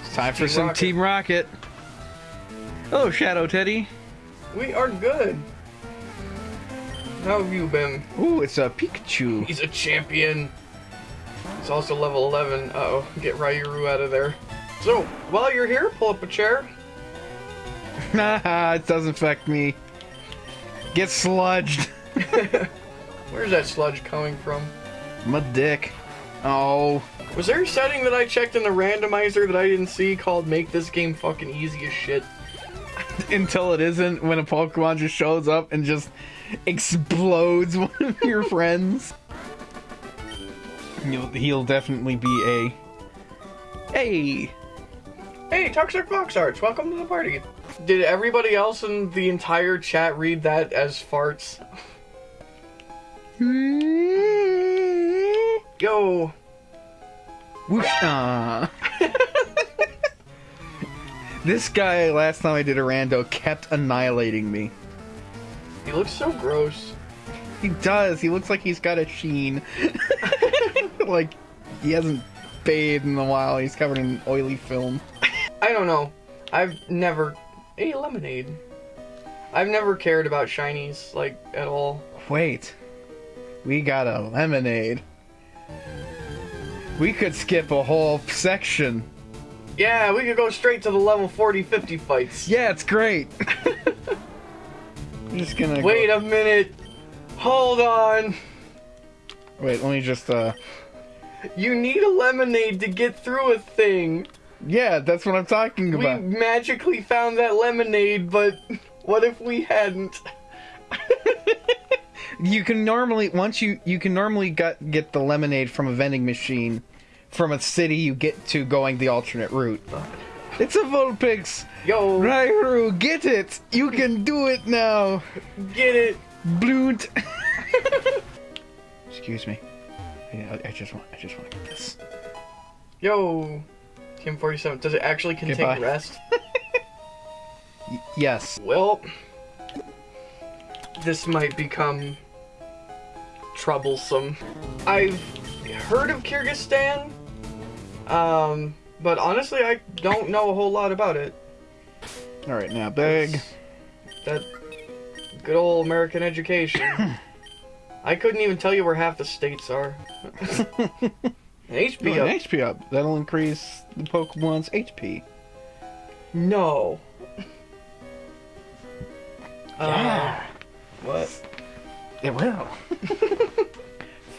It's time for Team some Rocket. Team Rocket. Oh, Shadow Teddy. We are good. How have you been? Ooh, it's a Pikachu. He's a champion. He's also level 11. Uh oh, get Ryuru out of there. So, while you're here, pull up a chair. [LAUGHS] Haha, it doesn't affect me. Get sludged. [LAUGHS] Where's that sludge coming from? My dick. Oh. Was there a setting that I checked in the randomizer that I didn't see called make this game fucking easy as shit? [LAUGHS] Until it isn't when a Pokemon just shows up and just explodes [LAUGHS] one of your friends. He'll, he'll definitely be a. Hey! Hey, Toxic Fox Arts, welcome to the party. Did everybody else in the entire chat read that as farts? [LAUGHS] Yo, Whoosh. Aw. [LAUGHS] this guy, last time I did a rando, kept annihilating me. he looks so gross. He does. He looks like he's got a sheen. [LAUGHS] like he hasn't bathed in a while. He's covered in oily film. I don't know. I've never. Hey, lemonade. I've never cared about shinies, like, at all. Wait. We got a lemonade. We could skip a whole section. Yeah, we could go straight to the level 40 50 fights. Yeah, it's great. [LAUGHS] I'm just gonna Wait Go. a minute. Hold on. Wait, let me just uh. You need a lemonade to get through a thing. Yeah, that's what I'm talking about. We magically found that lemonade, but what if we hadn't? [LAUGHS] You can normally once you you can normally get get the lemonade from a vending machine from a city you get to going the alternate route. It's a Vulpix. Yo, Rairu, get it! You can do it now! get it. Bloont! [LAUGHS] Excuse me. I, I just want I just want to get this. Yo, Team 47. Does it actually contain Goodbye. rest? [LAUGHS] Yes. Well, this might become troublesome. I've heard of Kyrgyzstan, um, but honestly, I don't know a whole lot about it. Alright, now big. That good old American education. [LAUGHS] I couldn't even tell you where half the states are. [LAUGHS] HP No, up. an HP up. That'll increase the Pokemon's HP. No. Uh, what? It will.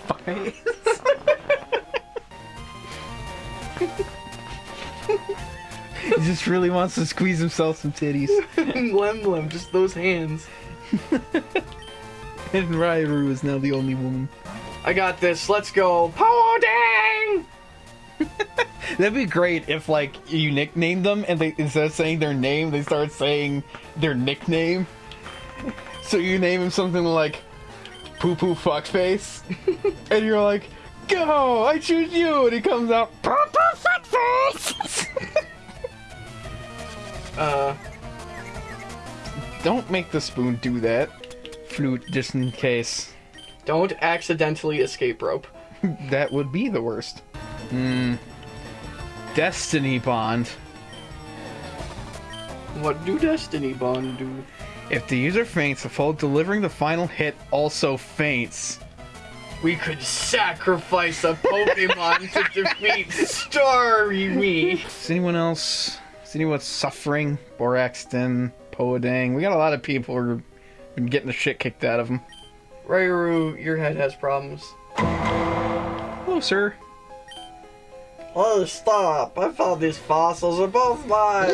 Fine. [LAUGHS] he just really wants to squeeze himself some titties. [LAUGHS] Lem Lem, just those hands. [LAUGHS] And Rairu is now the only woman. I got this. Let's go. Power dang! [LAUGHS] That'd be great if, like, you nicknamed them and they instead of saying their name, they start saying their nickname. [LAUGHS] So you name him something like Poo Poo Fuckface, [LAUGHS] and you're like, "Go! I choose you!" And he comes out, Poo Poo Fuckface. Uh, Don't make the spoon do that, flute, just in case. Don't accidentally escape rope. [LAUGHS] That would be the worst. Hmm. Destiny Bond. What do Destiny Bond do? If the user faints, the foe delivering the final hit also faints. We could sacrifice a Pokemon to [LAUGHS] defeat Starmie. Is anyone else? Is anyone suffering? Boraxton, Poadang. We got a lot of people who have been getting the shit kicked out of them. Rairu, your head has problems. Hello, sir. Oh, stop! I found these fossils are both mine!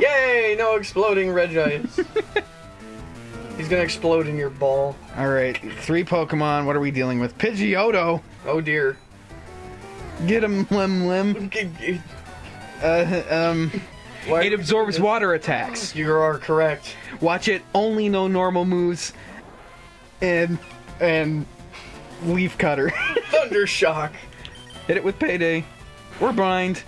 Yay! No exploding Regice. [LAUGHS] He's gonna explode in your ball. All right, three Pokemon. What are we dealing with? Pidgeotto. Oh dear. Get him, Lim Lim. [LAUGHS] Uh, um, Why- it absorbs water attacks. You are correct. Watch it. Only no normal moves. And and leaf cutter. [LAUGHS] Thundershock. Hit it with payday. Or bind.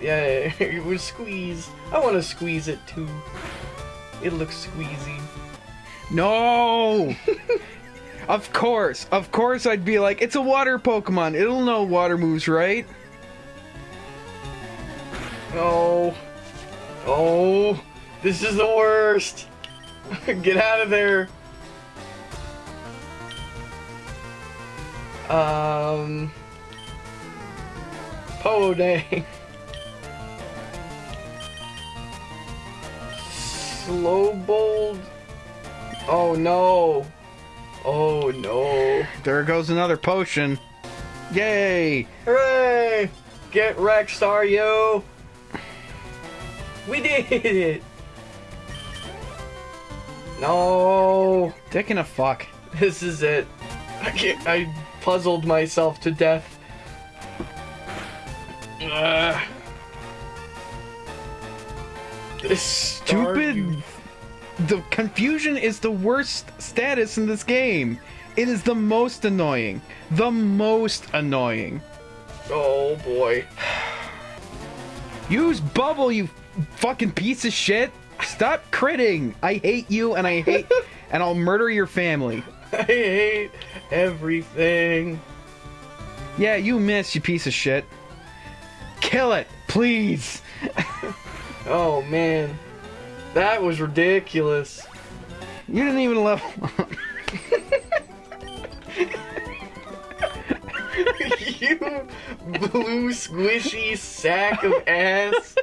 Yeah, [LAUGHS] it was squeeze. I want to squeeze it too. It looks squeezy. No! of course, of course I'd be like, it's a water Pokemon. It'll know water moves, right? Oh. Oh. This is the worst. [LAUGHS] Get out of there. Um. Po day. [LAUGHS] Slow bold. Oh no. Oh no. There goes another potion. Yay! Hooray! Get wrecked, Staryu! We did it! No, Dick and a fuck. this is it. I can't, I puzzled myself to death. Ugh. This Stupid. Yo- The confusion is the worst status in this game. It is the most annoying. The most annoying. Oh boy. Use bubble, you fucking piece of shit. Stop critting. I hate you and I hate [LAUGHS] and I'll murder your family. I hate everything. Yeah, you missed, you piece of shit. Kill it, please. [LAUGHS] Oh man. That was ridiculous. You didn't even level [LAUGHS] up. you blue squishy sack of ass.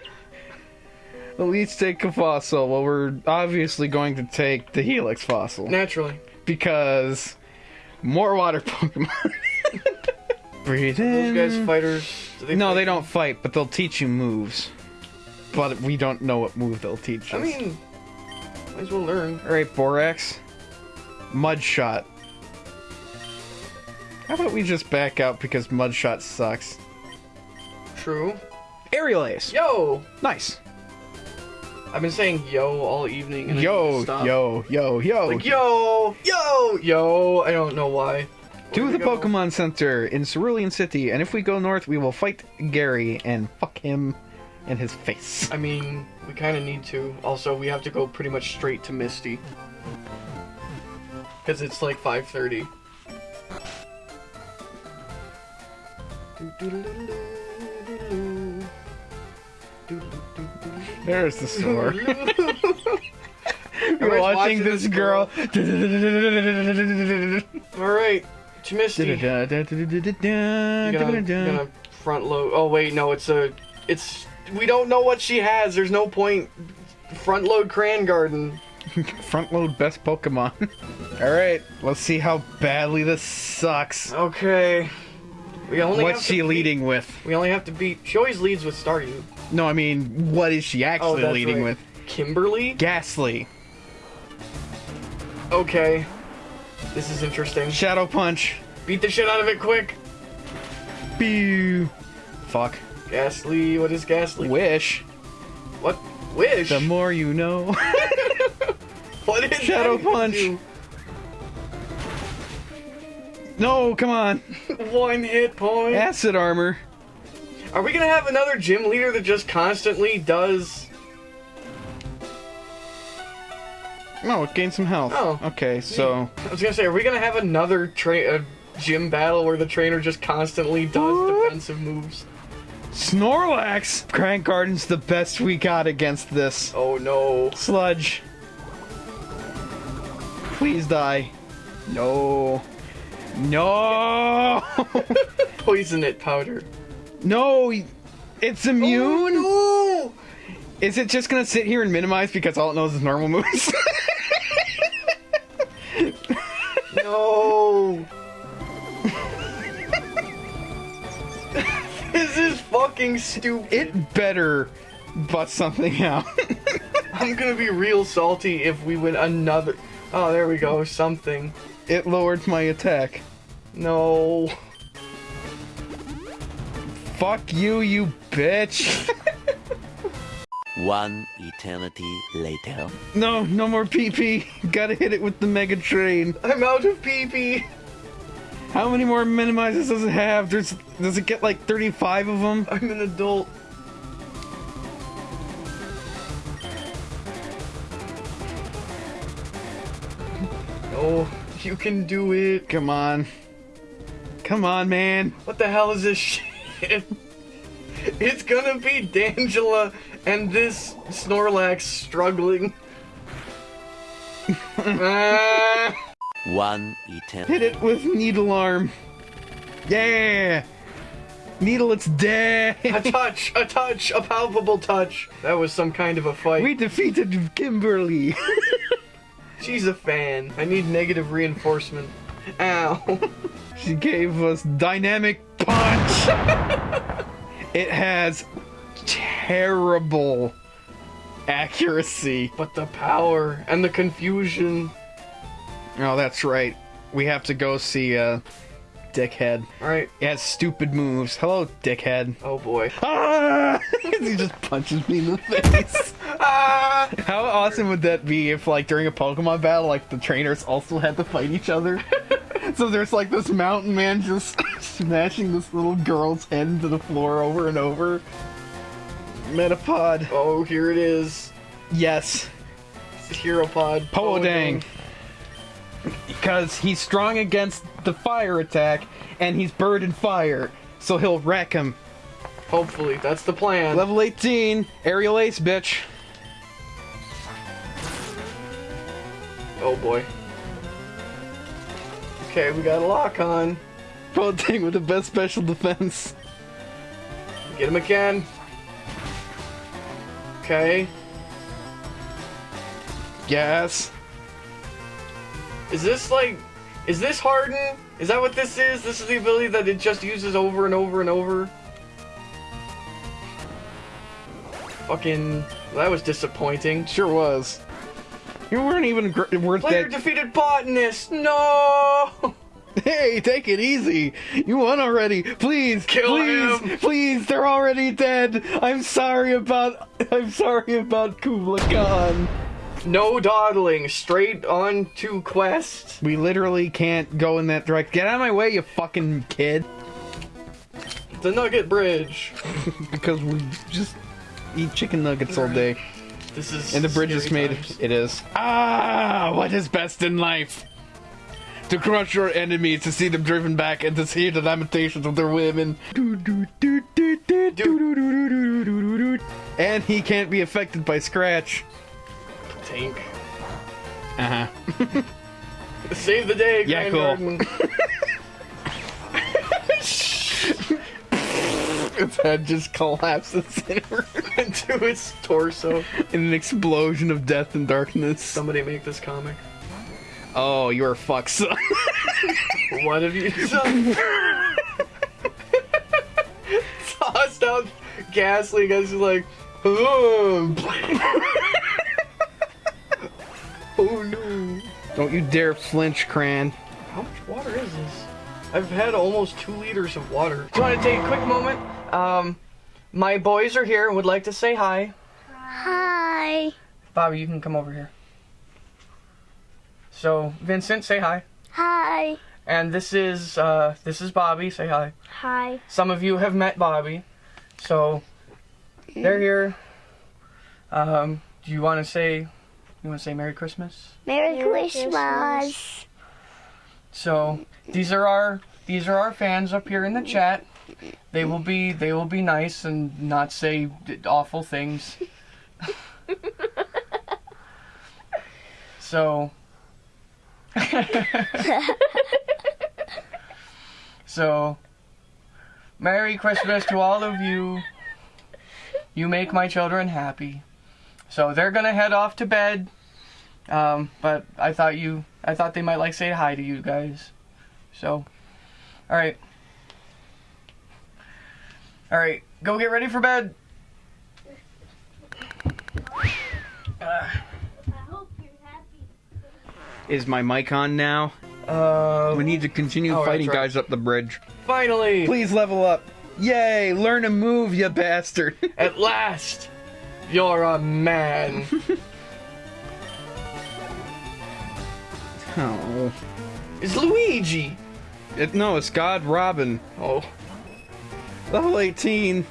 [LAUGHS] At least take a fossil. Well, we're obviously going to take the Helix fossil. Naturally. Because more water [LAUGHS] Pokemon. Breathe in. Those guys fighters. do no, fight? they don't fight, but they'll teach you moves. But we don't know what move they'll teach us. I mean, might as well learn. Alright, Borax. Mud Shot. How about we just back out because Mud Shot sucks? True. Aerial Ace. Yo! Nice. I've been saying yo all evening. And Yo, yo, yo, yo. Like yo, yo, yo. I don't know why. to Where'd the go? Pokemon Center in Cerulean City, and if we go north, we will fight Gary and fuck him in his face. I mean, we kind of need to. Also, we have to go pretty much straight to Misty. Because it's like 5.30. There's the store. [LAUGHS] We're watching watching this girl. Alright, to Misty. You're gonna, gonna front load. Oh wait, no, it's a, it's. We don't know what she has. There's no point. Front load Cran Garden. Front load best Pokemon. [LAUGHS] Alright, let's see how badly this sucks. Okay. We only What's she beat- leading with? We only have to beat. She always leads with Staryu. No, I mean, what is she Oh, actually that's leading right. with? Kimberly. Gastly. Okay. This is interesting. Shadow Punch. Beat the shit out of it quick. Pew. Fuck. Gastly. What is Gastly? Wish. What? Wish. The more you know. [LAUGHS] what is Shadow Punch. No, come on. One hit point. Acid armor. Are we gonna have another gym leader that just constantly does? No, it gained some health. Oh. Okay, so I was gonna say, are we gonna have another gym battle where the trainer just constantly does What? defensive moves? Snorlax. Crank Garden's the best we got against this. Oh no. Sludge. Please die. No. No. [LAUGHS] Poison it powder. no. It's immune. Oh, Is it just gonna sit here and minimize because all it knows is normal moves? [LAUGHS] no. [LAUGHS] this is fucking stupid. it better bust something out. I'm gonna be real salty if we win another. Oh, there we go. Something. it lowered my attack. No. Fuck you, you bitch. [LAUGHS] One eternity later. no, no more PP. [LAUGHS] Gotta hit it with the Mega Drain. I'm out of PP. How many more minimizes does it have? There's does it get like 35 of them? I'm an adult. Oh, you can do it. Come on. Come on, man. What the hell is this [LAUGHS] shit? It's gonna be D'Angela and this Snorlax struggling. Ah, [LAUGHS] One eternity. Hit it with needle arm. Yeah. Needle, it's dead. a touch, a touch, a palpable touch. That was some kind of a fight. we defeated Kimberly. [LAUGHS] She's a fan. I need negative reinforcement. Ow. She gave us dynamic punch. [LAUGHS] it has terrible accuracy. But the power and the confusion. Oh, that's right. We have to go see uh Dickhead. Alright. It has stupid moves. Hello, Dickhead. Oh boy. Ah! [LAUGHS] he just punches me in the face. Ah! [LAUGHS] How awesome would that be if, like, during a Pokemon battle, like, the trainers also had to fight each other? So there's, like, this mountain man just [LAUGHS] smashing this little girl's head into the floor over and over. Metapod. Oh, here it is. Yes. Hero pod. Poodang. Because he's strong against the fire attack, and he's bird and fire, so he'll wreck him. Hopefully, that's the plan. Level 18, aerial ace, bitch. Oh boy. Okay, we got a lock on. Poodang with the best special defense. Get him again. Okay. Yes. Is this like. Is this Harden? Is that what this is? This is the ability that it just uses over and over and over? Fucking. That was disappointing. Sure was. You weren't even worth Player that. defeated botanist! No! Hey, take it easy. You won already. Please, Kill please, him. please. They're already dead. I'm sorry about. I'm sorry about Kubla Khan. No dawdling, straight on to quest. We literally can't go in that direction. Get out of my way, you fucking kid. The Nugget Bridge. [LAUGHS] Because we just eat chicken nuggets all day. This is. And the bridge is made. times. It is. Ah, what is best in life? To crush your enemies, to see them driven back, and to hear the lamentations of their women. And he can't be affected by Scratch. Tank. Uh huh. [LAUGHS] Save the day, Yeah, Grand cool. Its [LAUGHS] head just collapses [LAUGHS] into its torso. in an explosion of death and darkness. Somebody make this comic. Oh, you're fucked, son. What have you done? Tossed out Gastly, guys is like, oh, oh no. Don't you dare flinch, Cran. How much water is this? I've had almost two liters of water. Do you want to take a quick moment? Um, my boys are here and would like to say hi. Hi. Bobby, you can come over here. So, Vincent, say hi. Hi. And this is uh, this is Bobby. Say hi. Hi. Some of you have met Bobby, so they're here. Um, do you want to say you want to say Merry Christmas? Merry, Christmas. So these are our these are our fans up here in the chat. They will be they will be nice and not say d- awful things. [LAUGHS] so [LAUGHS] So Merry Christmas to all of you. You make my children happy. So they're gonna head off to bed. Um, but I thought you, I thought they might like say hi to you guys. So, all right, all right, go get ready for bed. Is my mic on now? Uh, We need to continue Oh, fighting right. guys up the bridge. finally, Please level up. Yay! Learn a move, you bastard. [LAUGHS] at last, you're a man. [LAUGHS] oh. it's Luigi. It, no, it's God Robin. Oh, Level 18.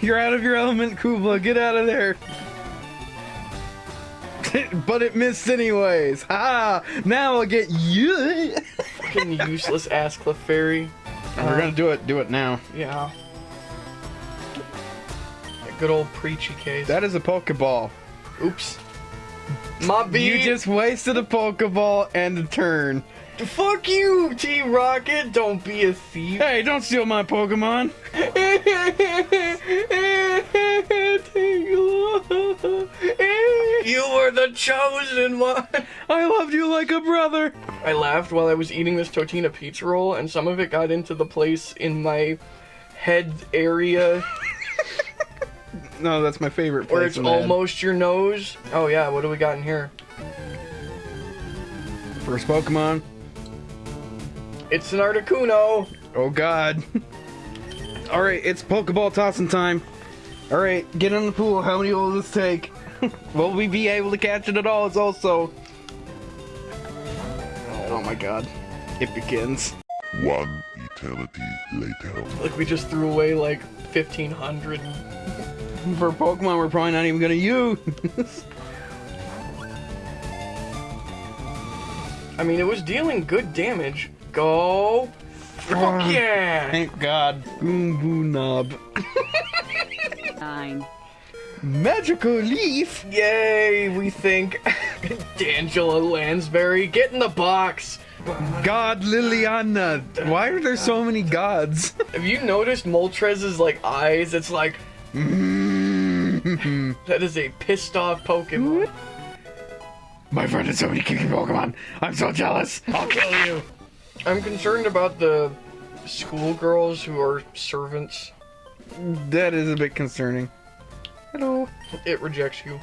You're out of your element, Kubla. Get out of there. But it missed anyways. Ha! Now I'll get you. fucking useless ass cliff Clefairy. We're gonna do it. Do it now. Yeah. Good old preachy case. That is a Pokeball. Oops. My B. You just wasted a Pokeball and a turn. Fuck you, T Rocket. Don't be a thief. Hey, don't steal my Pokemon. you were the chosen one. I loved you like a brother. I laughed while I was eating this Totina pizza roll, and some of it got into the place in my head area No, that's my favorite place. where it's head. almost your nose. Oh yeah, what do we got in here? First Pokemon. It's an Articuno. Oh god. Alright, it's Pokeball tossing time. Alright, get in the pool. How many will this take? [LAUGHS] will we be able to catch it at all? It's also. Oh my god. It begins. One eternity later. Like we just threw away like 1500. [LAUGHS] For Pokemon we're probably not even gonna use. I mean, it was dealing good damage. Go. Fuck yeah! Thank god. Goombu Knob. Nine. Magical Leaf? Yay, we think. [LAUGHS] D'Angela Lansbury, get in the box. God Liliana. Why are there so many gods? [LAUGHS] Have you noticed Moltres's like eyes? It's like mm-hmm. that is a pissed off Pokemon. My friend has so many kicking Pokemon. I'm so jealous. I'll kill you. I'm concerned about the schoolgirls who are servants. That is a bit concerning. Hello. It rejects you.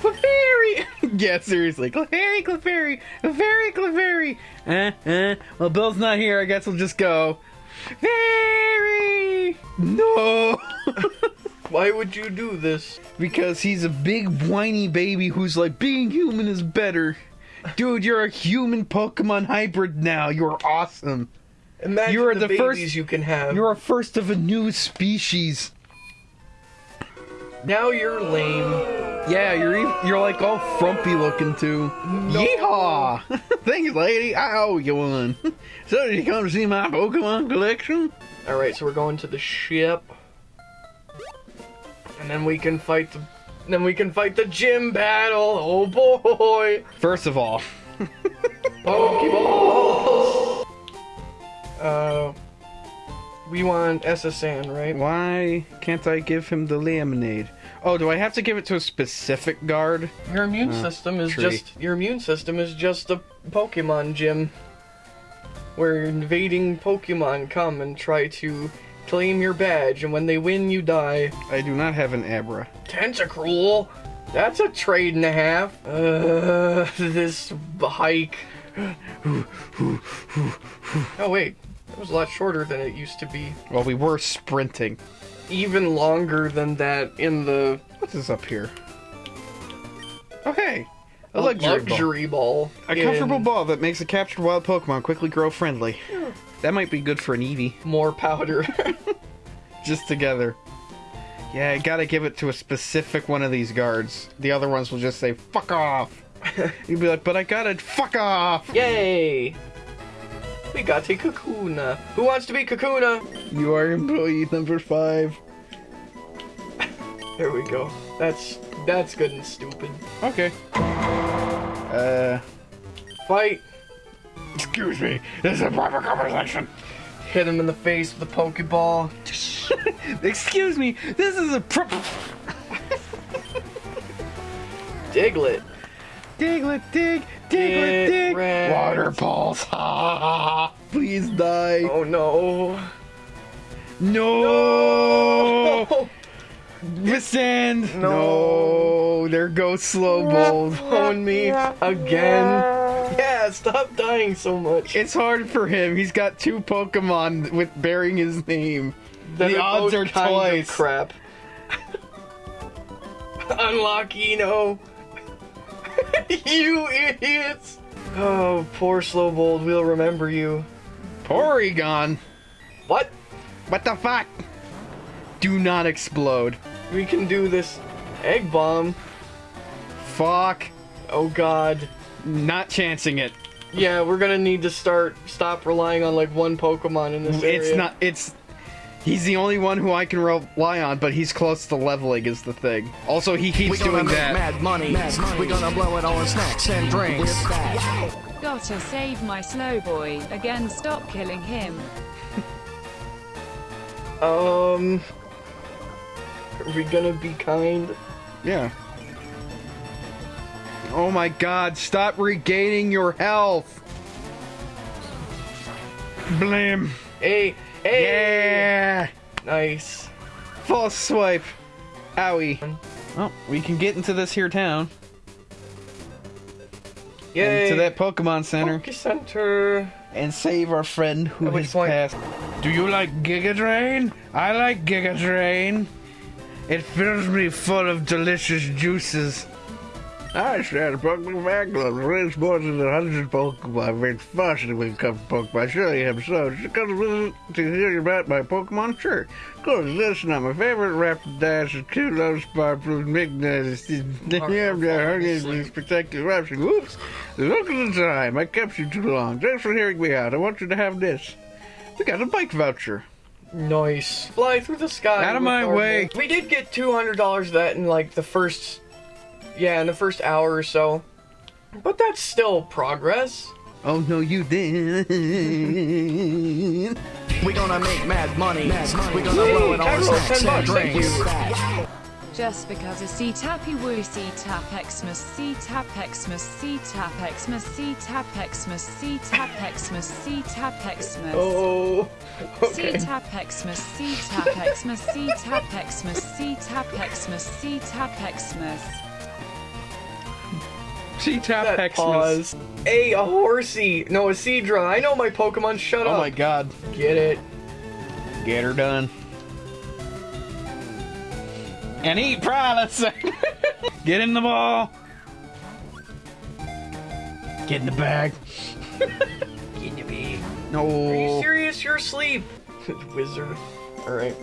Clefairy! [LAUGHS] yeah, seriously. Clefairy, Clefairy, Clefairy, Clefairy. Eh, eh. Well, Bill's not here. I guess we'll just go. Fairy! No! [LAUGHS] [LAUGHS] Why would you do this? because he's a big whiny baby who's like, being human is better. Dude, you're a human Pokemon hybrid now. You're awesome. Imagine You are the, the babies first- you can have. You're a first of a new species. now you're lame. Yeah, you're ev- you're like all frumpy looking too. Yeehaw! [LAUGHS] Thanks, lady. I owe you one. [LAUGHS] so did you come to see my Pokemon collection? All right, so we're going to the ship, and then we can fight the. Then we can fight the gym battle. Oh boy! First of all, [LAUGHS] Pokeballs. Uh, we want SS Anne, right? why can't I give him the lemonade? Oh, do I have to give it to a specific guard? Your immune system is tree. just your immune system is just a Pokemon gym where invading Pokemon come and try to claim your badge, and when they win, you die. I do not have an Abra. Tentacruel? That's a trade and a half. Uh, [LAUGHS] this hike. oh wait, it was a lot shorter than it used to be. Well, we were sprinting. Even longer than that in the What is this up here? Oh, hey! A a luxury, ball. luxury ball. A in comfortable ball that makes a captured wild Pokemon quickly grow friendly. That might be good for an Eevee. More powder. [LAUGHS] Just together. Yeah, I gotta give it to a specific one of these guards. The other ones will just say, fuck off! [LAUGHS] You'd be like, but I got it, fuck off! Yay! We got a Kakuna. Who wants to be Kakuna? You are employee number five. There we go. That's that's good and stupid. Okay. Uh, Fight. Excuse me, this is a private conversation. Hit him in the face with a Pokeball. [LAUGHS] Excuse me, this is a pro- Diglett. Diglett, dig, Diglett, dig. Water balls. [LAUGHS] Please die. Oh no. No! Oh, Withstand! No. No! There goes Slow Bold. phone me again. Yeah, stop dying so much. It's hard for him. He's got two Pokemon with bearing his name. Then the they're odds are kind of twice. crap. [LAUGHS] Unlock Eno. [LAUGHS] you idiots. Oh, poor Slowbold. We'll remember you. Porygon! What? What the fuck? Do not explode. We can do this egg bomb. Fuck. Oh god. Not chancing it. Yeah, we're gonna need to start stop relying on like one Pokemon in this area. It's not. It's. He's the only one who I can rely on, but he's close to leveling is the thing. Also, he We keeps gonna doing that. mad money. Mad money. We're gonna blow it all in snacks and drinks. Gotta save my slow boy. Again, stop killing him. Um, are we gonna be kind? Yeah. Oh my god, stop regaining your health! Blim! Hey, hey, Yeah! nice. False swipe! Owie. Oh, we can get into this here town. Yay. Into that Pokemon Center. Poke Center. and save our friend who has passed. Do you like Giga Drain? I like Giga Drain. It fills me full of delicious juices. I said Pokemon Club raised more than a hundred Pokemon. It's fascinating when it comes to Pokemon. Surely am so. Just come to visit to hear about my Pokemon? Sure. Of course, listen, I'm my favorite Rapidash is two low sparkle Mignas. Damn, the spectacular option. Whoops. Look at the time. I kept you too long. Thanks for hearing me out. I want you to have this. We got a bike voucher. Nice. Fly through the sky. Out of my our- way. We did get two hundred dollars of that in like the first, yeah, in the first hour or so. But that's still progress. Oh no, you didn't. [LAUGHS] We're gonna make mad money. We're gonna blow it all in 10 bucks, thank drinks. you. Just because a C tappy woo C tap Xmas C tap Xmas C tap Xmas C tap Xmas C tap Xmas C tap Xmas Oh, C okay. tap Xmas C tap Xmas C tap Xmas C tap Xmas C tap Xmas She tap That Xmas. pause. Hey, a horsey. No, a Seadra. I know my Pokemon. Shut oh up Oh my god. Get it. Get her done. And eat Prowlets. [LAUGHS] Get in the ball. Get in the bag. [LAUGHS] Get in the bag. Are you serious? You're asleep. [LAUGHS] Wizard. Alright.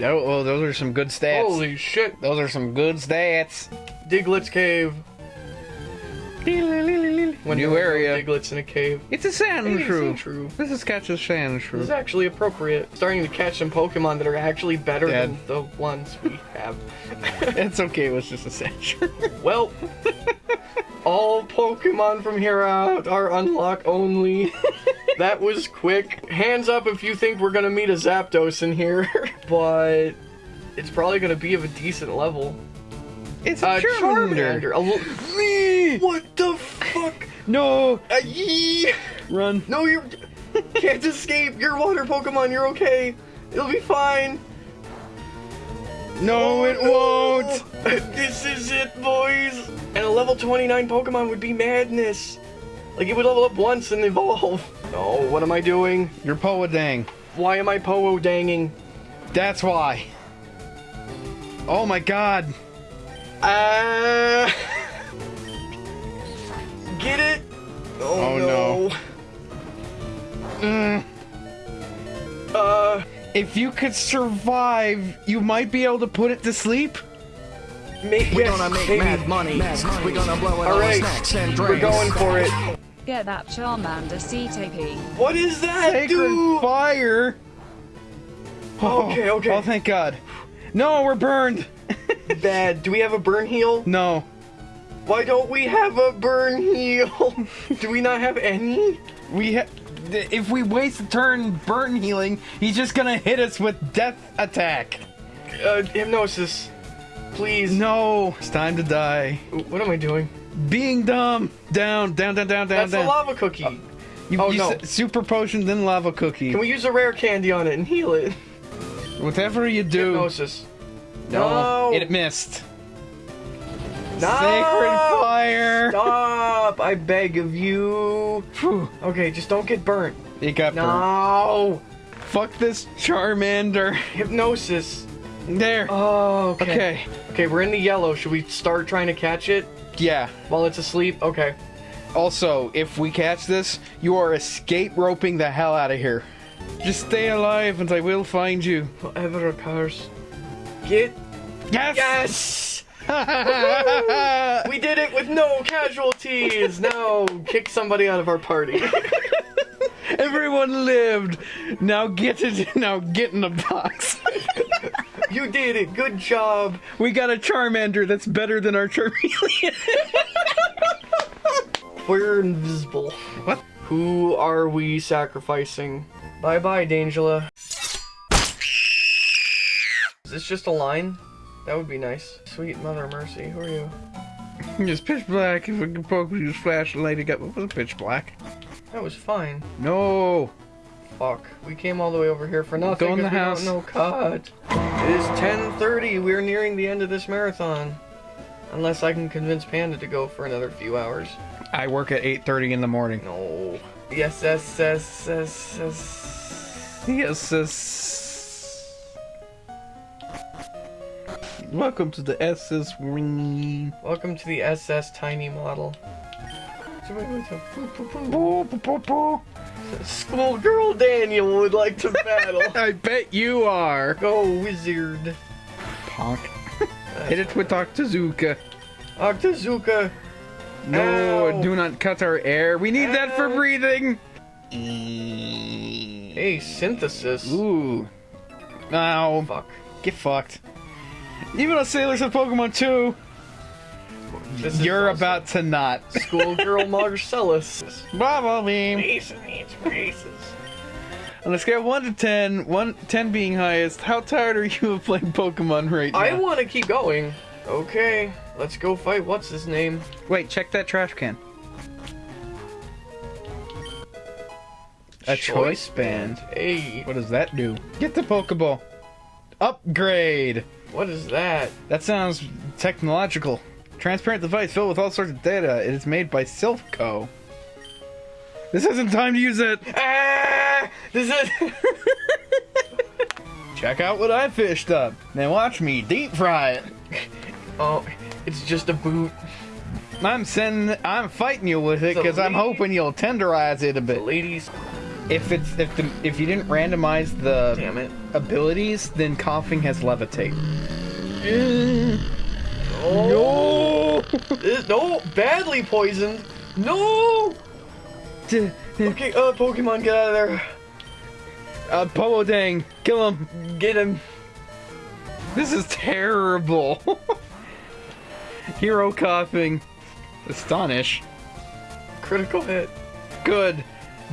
Oh, oh, those are some good stats. Holy shit. Those are some good stats. Diglett's cave. When New there are no area. Diglets in a cave. It's a sand It is shrew. true. This is catch a sand This is actually appropriate. Starting to catch some Pokemon that are actually better Dad. than the ones we have. [LAUGHS] It's okay. It was just a Sandshrew. Well, [LAUGHS] all Pokemon from here out are unlock only. [LAUGHS] that was quick. Hands up if you think we're gonna meet a Zapdos in here, but it's probably gonna be of a decent level. It's a Uh, Charmander. Charmander. A li- what the fuck? No. Uh, yee! Run. No, you can't escape. You're water Pokemon. You're okay. It'll be fine. No, it Oh, no. won't. this is it, boys. And a level 29 Pokemon would be madness. Like, it would level up once and evolve. [LAUGHS] Oh, what am I doing? You're Poadang. Why am I Powo danging? That's why. Oh my god. Uh. Get it? Oh, Oh, no. Mm. Uh, If you could survive, you might be able to put it to sleep. may- We yes, gonna make maybe. mad money. We gonna blow it all in Alright, snacks and we're going for it. Get that Charmander CTP What is that, Sacred dude? fire. Oh, Okay, okay. Oh, thank God. No, we're burned. Bad. Do we have a burn heal? No. Why don't we have a burn heal? [LAUGHS] Do we not have any? We ha- if we waste a turn burn healing, he's just gonna hit us with death attack. Uh, hypnosis. Please. No, it's time to die. What am I doing? Being dumb. Down, down, down, down, down, That's a lava cookie. You, oh, you no. super potion, then lava cookie. Can we use a rare candy on it and heal it? Whatever you do. Hypnosis. No, No. it missed. No. Sacred fire. Stop! I beg of you. Phew, Okay, just don't get burnt. it got burnt. No. Fuck this Charmander. Hypnosis. There. Oh, okay. okay. Okay, we're in the yellow. Should we start trying to catch it Yeah. while it's asleep? Okay. Also, if we catch this, you are escape roping the hell out of here. Just stay alive and I will find you. Whatever occurs. Get. Yes! Yes! [LAUGHS] We did it with no casualties! Now kick somebody out of our party. [LAUGHS] Everyone lived. Now get it. Now get in the box. [LAUGHS] You did it. Good job. We got a Charmander that's better than our Charmeleon. We're invisible. What? Who are we sacrificing? Bye bye, Dangela. Is this just a line? That would be nice. Sweet Mother Mercy, who are you? [LAUGHS] it's pitch black. If we can poke, we use flashlight. It got what was pitch black? That was fine. No. Fuck. We came all the way over here for nothing. Go in the we house. Don't cut. It is 10:30. We're nearing the end of this marathon. Unless I can convince Panda to go for another few hours. I work at 8:30 in the morning. No. Yes, yes, yes, yes, yes. Yes, yes. Welcome to the SS Ring. Welcome to the SS Tiny Model. Schoolgirl Daniel would like to battle. [LAUGHS] I bet you are. Go wizard. Punk. [LAUGHS] Hit it with Octazooka. Octazooka. No, Ow. do not cut our air. We need that for breathing. Hey, synthesis. Ooh. Ow. Fuck. Get fucked. Even though Sailors of Pokemon 2, This you're about to not. Schoolgirl [LAUGHS] Marcellus. Bubble beam. Mason needs braces. On a scale of 1 to 10, 1, 10 being highest, how tired are you of playing Pokemon right now? I want to keep going. Okay, let's go fight. What's his name? Wait, check that trash can. A choice band. Hey, What does that do? Get the Pokeball. Upgrade. What is that? That sounds technological. Transparent device filled with all sorts of data. It is made by Silph Co. This isn't time to use it. Ah! This is. [LAUGHS] Check out what I fished up. Now watch me deep fry it. [LAUGHS] oh, it's just a boot. I'm sending. I'm fighting you with it because I'm hoping you'll tenderize it a bit. Ladies, If it's if the if you didn't randomize the damn it. abilities, then Koffing has levitate. Oh, This- no, badly poisoned. No. Okay, uh, Pokemon, get out of there. Uh, Powo Dang, kill him. Get him. This is terrible. [LAUGHS] Hero Koffing. Astonish. Critical hit. Good.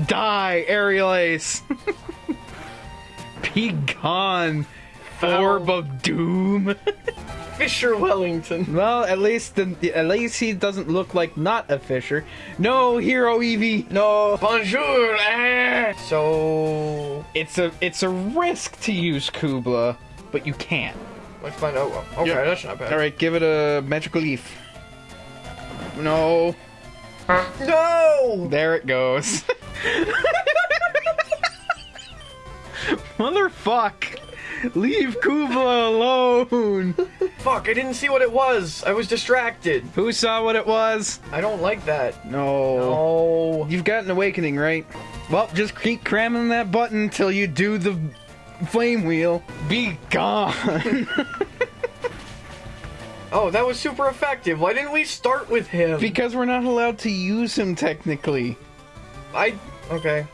Die, Aerial Ace. Be gone. Orb of Doom. [LAUGHS] Fisher Wellington. well, at least the, at least he doesn't look like not a Fisher. No, Hero Eevee. No. Bonjour. Ah. So It's a it's a risk to use Kubla, but you can. let's find out. Okay, Yeah. that's not bad. All right, give it a magical leaf. No, No. there it goes. [LAUGHS] Motherfuck! Leave Kubla alone. Fuck! I didn't see what it was. I was distracted. Who saw what it was? I don't like that. No. Oh. You've got an awakening, right? Well, just keep cramming that button till you do the flame wheel. Be gone. [LAUGHS] Oh, that was super effective. Why didn't we start with him? because we're not allowed to use him technically. I. Okay.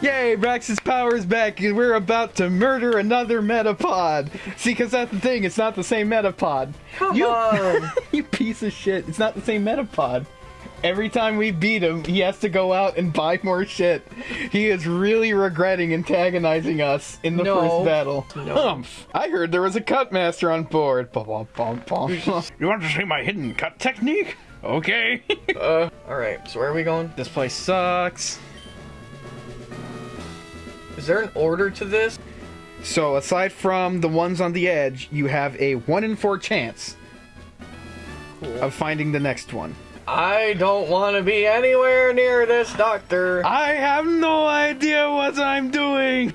Yay, Brax's power is back, and we're about to murder another Metapod. See, because that's the thing, it's not the same Metapod. Come you, on. [LAUGHS] you piece of shit, it's not the same Metapod. Every time we beat him, he has to go out and buy more shit. He is really regretting antagonizing us in the No. first battle. No. Humph! I heard there was a cut master on board. Bum, bum, bum, bum. [LAUGHS] you want to see my hidden cut technique? Okay. [LAUGHS] Uh. All right. So where are we going? this place sucks. Is there an order to this? So aside from the ones on the edge, you have a one in four chance Cool. of finding the next one. I don't want to be anywhere near this doctor. I have no idea what I'm doing.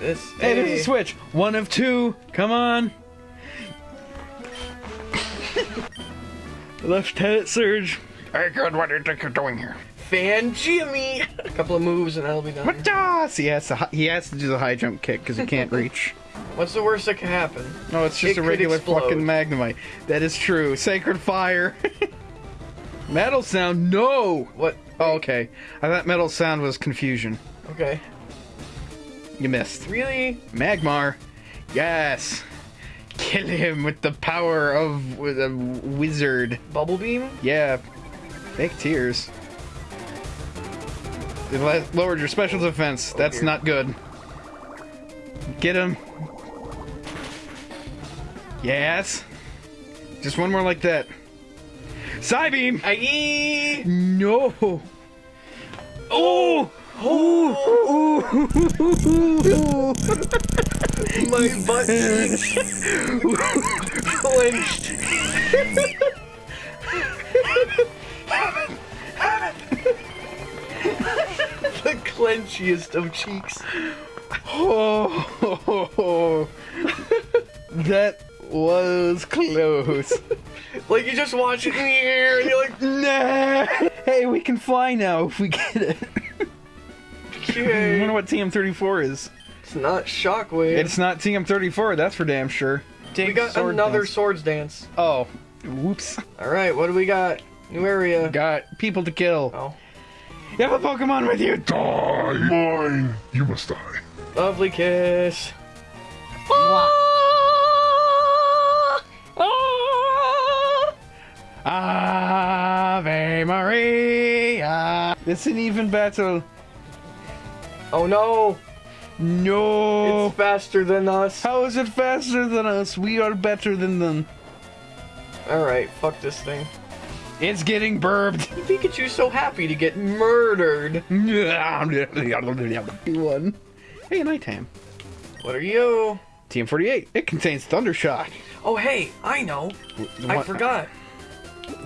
This. Hey, there's a switch. One of two. Come on. [LAUGHS] Lieutenant Surge. Hey, good. What do you think you're doing here? Fan Jimmy. A couple of moves and I'll be done. What does uh, he has to? He has to do the high jump kick because he can't [LAUGHS] reach. What's the worst that can happen? No, it's just It a regular fucking Magnemite. That is true. Sacred Fire. [LAUGHS] Metal sound, no! What? Oh, okay. I thought metal sound was confusion. Okay. You missed. Really? Magmar. Yes. Kill him with the power of with a wizard. Bubble beam? Yeah. Fake tears. It lowered your special defense. That's dear. not good. Get him. Yes. Just one more like that. Psybeam! Aye! No! Oh! Oh! My [LAUGHS] butt clenched. the clenchiest of cheeks. Oh, [LAUGHS] that was close. [LAUGHS] Like you just watch it in the air and you're like, nah. Hey, we can fly now if we get it. [LAUGHS] I okay. wonder what TM34 is. It's not shockwave. It's not TM34, that's for damn sure. we got Sword another dance. swords dance. Oh, whoops. Alright, what do we got? New area. Got people to kill. Oh. You have a Pokemon with you. Die, mine. You must die. Lovely kiss. Ah! Ave Maria. It's an even battle. Oh no! No. It's faster than us. How is it faster than us? We are better than them. Alright, fuck this thing. It's getting burbed. Pikachu's so happy to get murdered. [LAUGHS] One. Hey, nighttime. What are you? TM48. It contains Thundershock. Oh hey, I know. I forgot.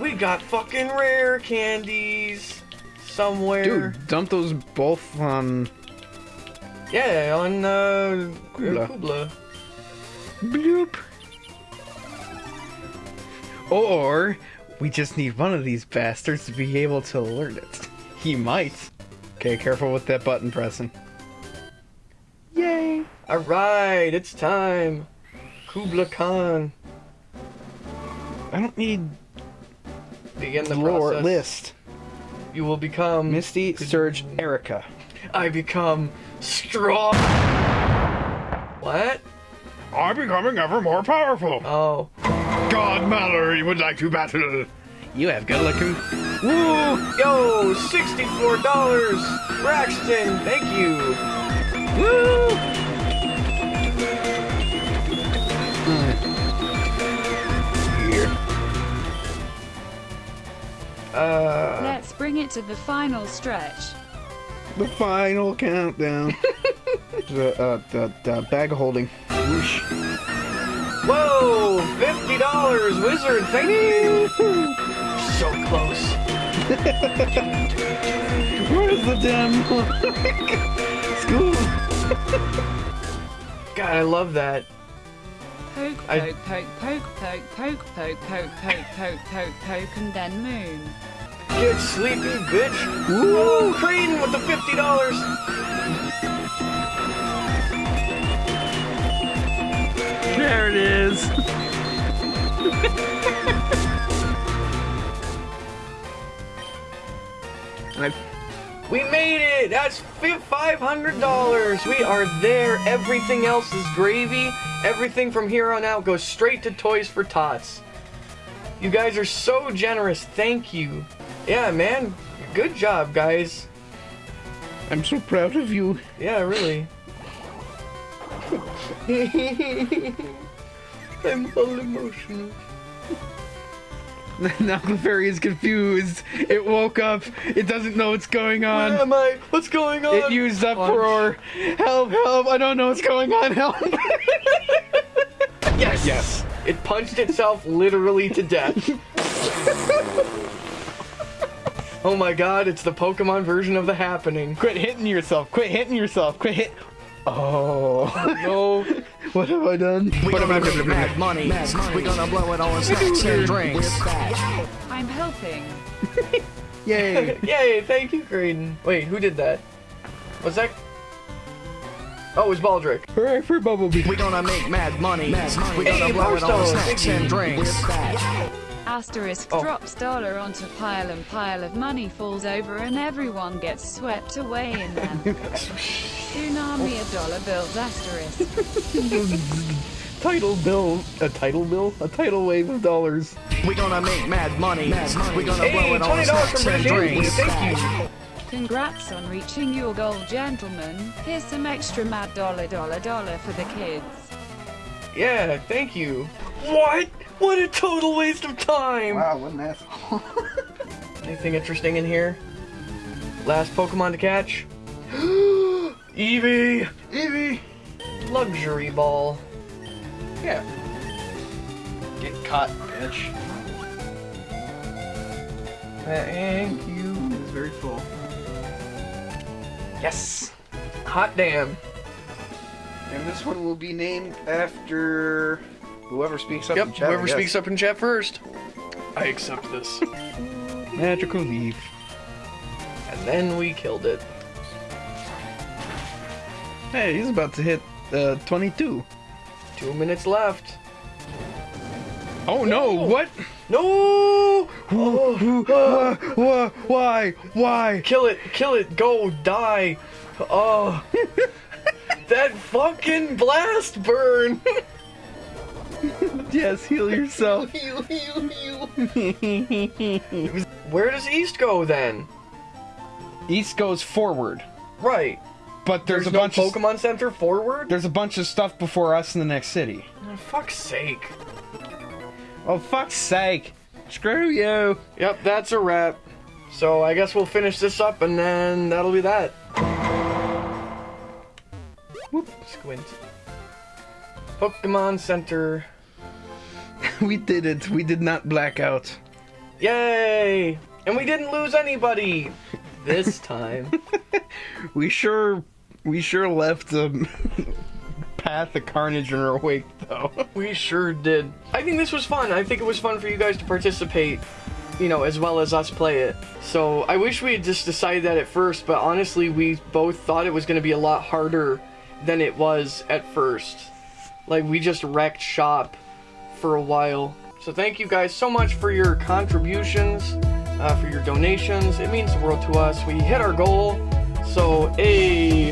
We got fucking rare candies somewhere. Dude, dump those both on Yeah, on uh Kubla. Kubla. bloop. Or we just need one of these bastards to be able to alert it. He might. Okay, careful with that button pressing. Yay! Alright, it's time. Kubla Khan. I don't need Begin the lore process. list. You will become Misty, Surge, Erica. I become strong. What? I'm becoming ever more powerful. Oh. God Mallory you would like to battle. You have good looking. Woo! Yo, $64! Braxton, thank you. Woo! Uh, Let's bring it to the final stretch. The final countdown. [LAUGHS] the, uh, the, the bag holding. Whoosh. whoa, $50! Wizard, thingy. So close. [LAUGHS] Where's the damn [LAUGHS] school? God, I love that. Poke, I- poke, poke, poke, poke, poke, poke, poke, poke, poke, poke, poke, and then moon. Get sleepy, bitch. Woo! Creighton with the $50. There it is. I We made it! That's fi- $500! We are there. Everything else is gravy. Everything from here on out goes straight to Toys for Tots. You guys are so generous. Thank you. Yeah, man. Good job, guys. I'm so proud of you. Yeah, really. [LAUGHS] I'm all emotional. [LAUGHS] [LAUGHS] now Clefairy is confused. It woke up. It doesn't know what's going on. Where am I? What's going on? It used up roar. Help, help. I don't know what's going on. Help. [LAUGHS] Yes. Yes. It punched itself literally to death. [LAUGHS] oh my god, it's the Pokemon version of the happening. Quit hitting yourself. Quit hitting yourself. Quit hit. Oh. No. [LAUGHS] what have I done? We gonna make mad money. We're gonna blow it all on snacks and drinks. I'm helping. [LAUGHS] Yay. [LAUGHS] Yay, thank you, Graydon. Wait, who did that? Was that? Oh, it was Baldric. Hooray for Bumblebee. We're gonna make mad money. Mad money. We're gonna blow it on Barstow, snacks and drinks. Asterisk Oh. drops dollar onto pile and pile of money falls over and everyone gets swept away in them. [LAUGHS] Tsunami of dollar bills asterisk. [LAUGHS] Title bill, a title bill, a tidal wave of dollars. We gonna make mad money. We gonna Hey, blow it on twenty dollars snacks from and drinks. Thank you. Congrats on reaching your goal, gentlemen. Here's some extra mad dollar dollar dollar for the kids. Yeah, thank you. What? What a total waste of time. Wow, wasn't that? [LAUGHS] Anything interesting in here? Last Pokemon to catch? [GASPS] Eevee! Eevee. Luxury Ball. Yeah. Get caught, bitch. Thank you. It's very full. Yes! Hot damn. And this one will be named after whoever speaks up Yep, in chat. I whoever guess. speaks up in chat first. I accept this. [LAUGHS] Magical leaf. and then we killed it. Hey, he's about to hit uh, 22. Two minutes left. Oh no! What? No! Oh, Why? Why? Why? kill it! Kill it! Go! Die! Oh! [LAUGHS] that fucking blast burn! [LAUGHS] [LAUGHS] Yes, heal yourself. heal, heal, heal. Where does East go then? East goes forward, Right. but there's, There's, a no bunch of Pokemon Center forward? there's a bunch of stuff before us in the next city. Oh, fuck's sake. Oh fuck's sake! Screw you! Yep, that's a wrap. So I guess we'll finish this up and then that'll be that. Whoop, squint. Pokemon Center. [LAUGHS] We did it. We did not black out. Yay! And we didn't lose anybody this [LAUGHS] time. [LAUGHS] We sure, we sure left a path of carnage in our wake, though. we sure did. I think this was fun. I think it was fun for you guys to participate, you know, as well as us play it. So I wish we had just decided that at first, but honestly, we both thought it was going to be a lot harder than it was at first. Like, we just wrecked shop for a while. So thank you guys so much for your contributions, uh, for your donations. It means the world to us. We hit our goal. So, a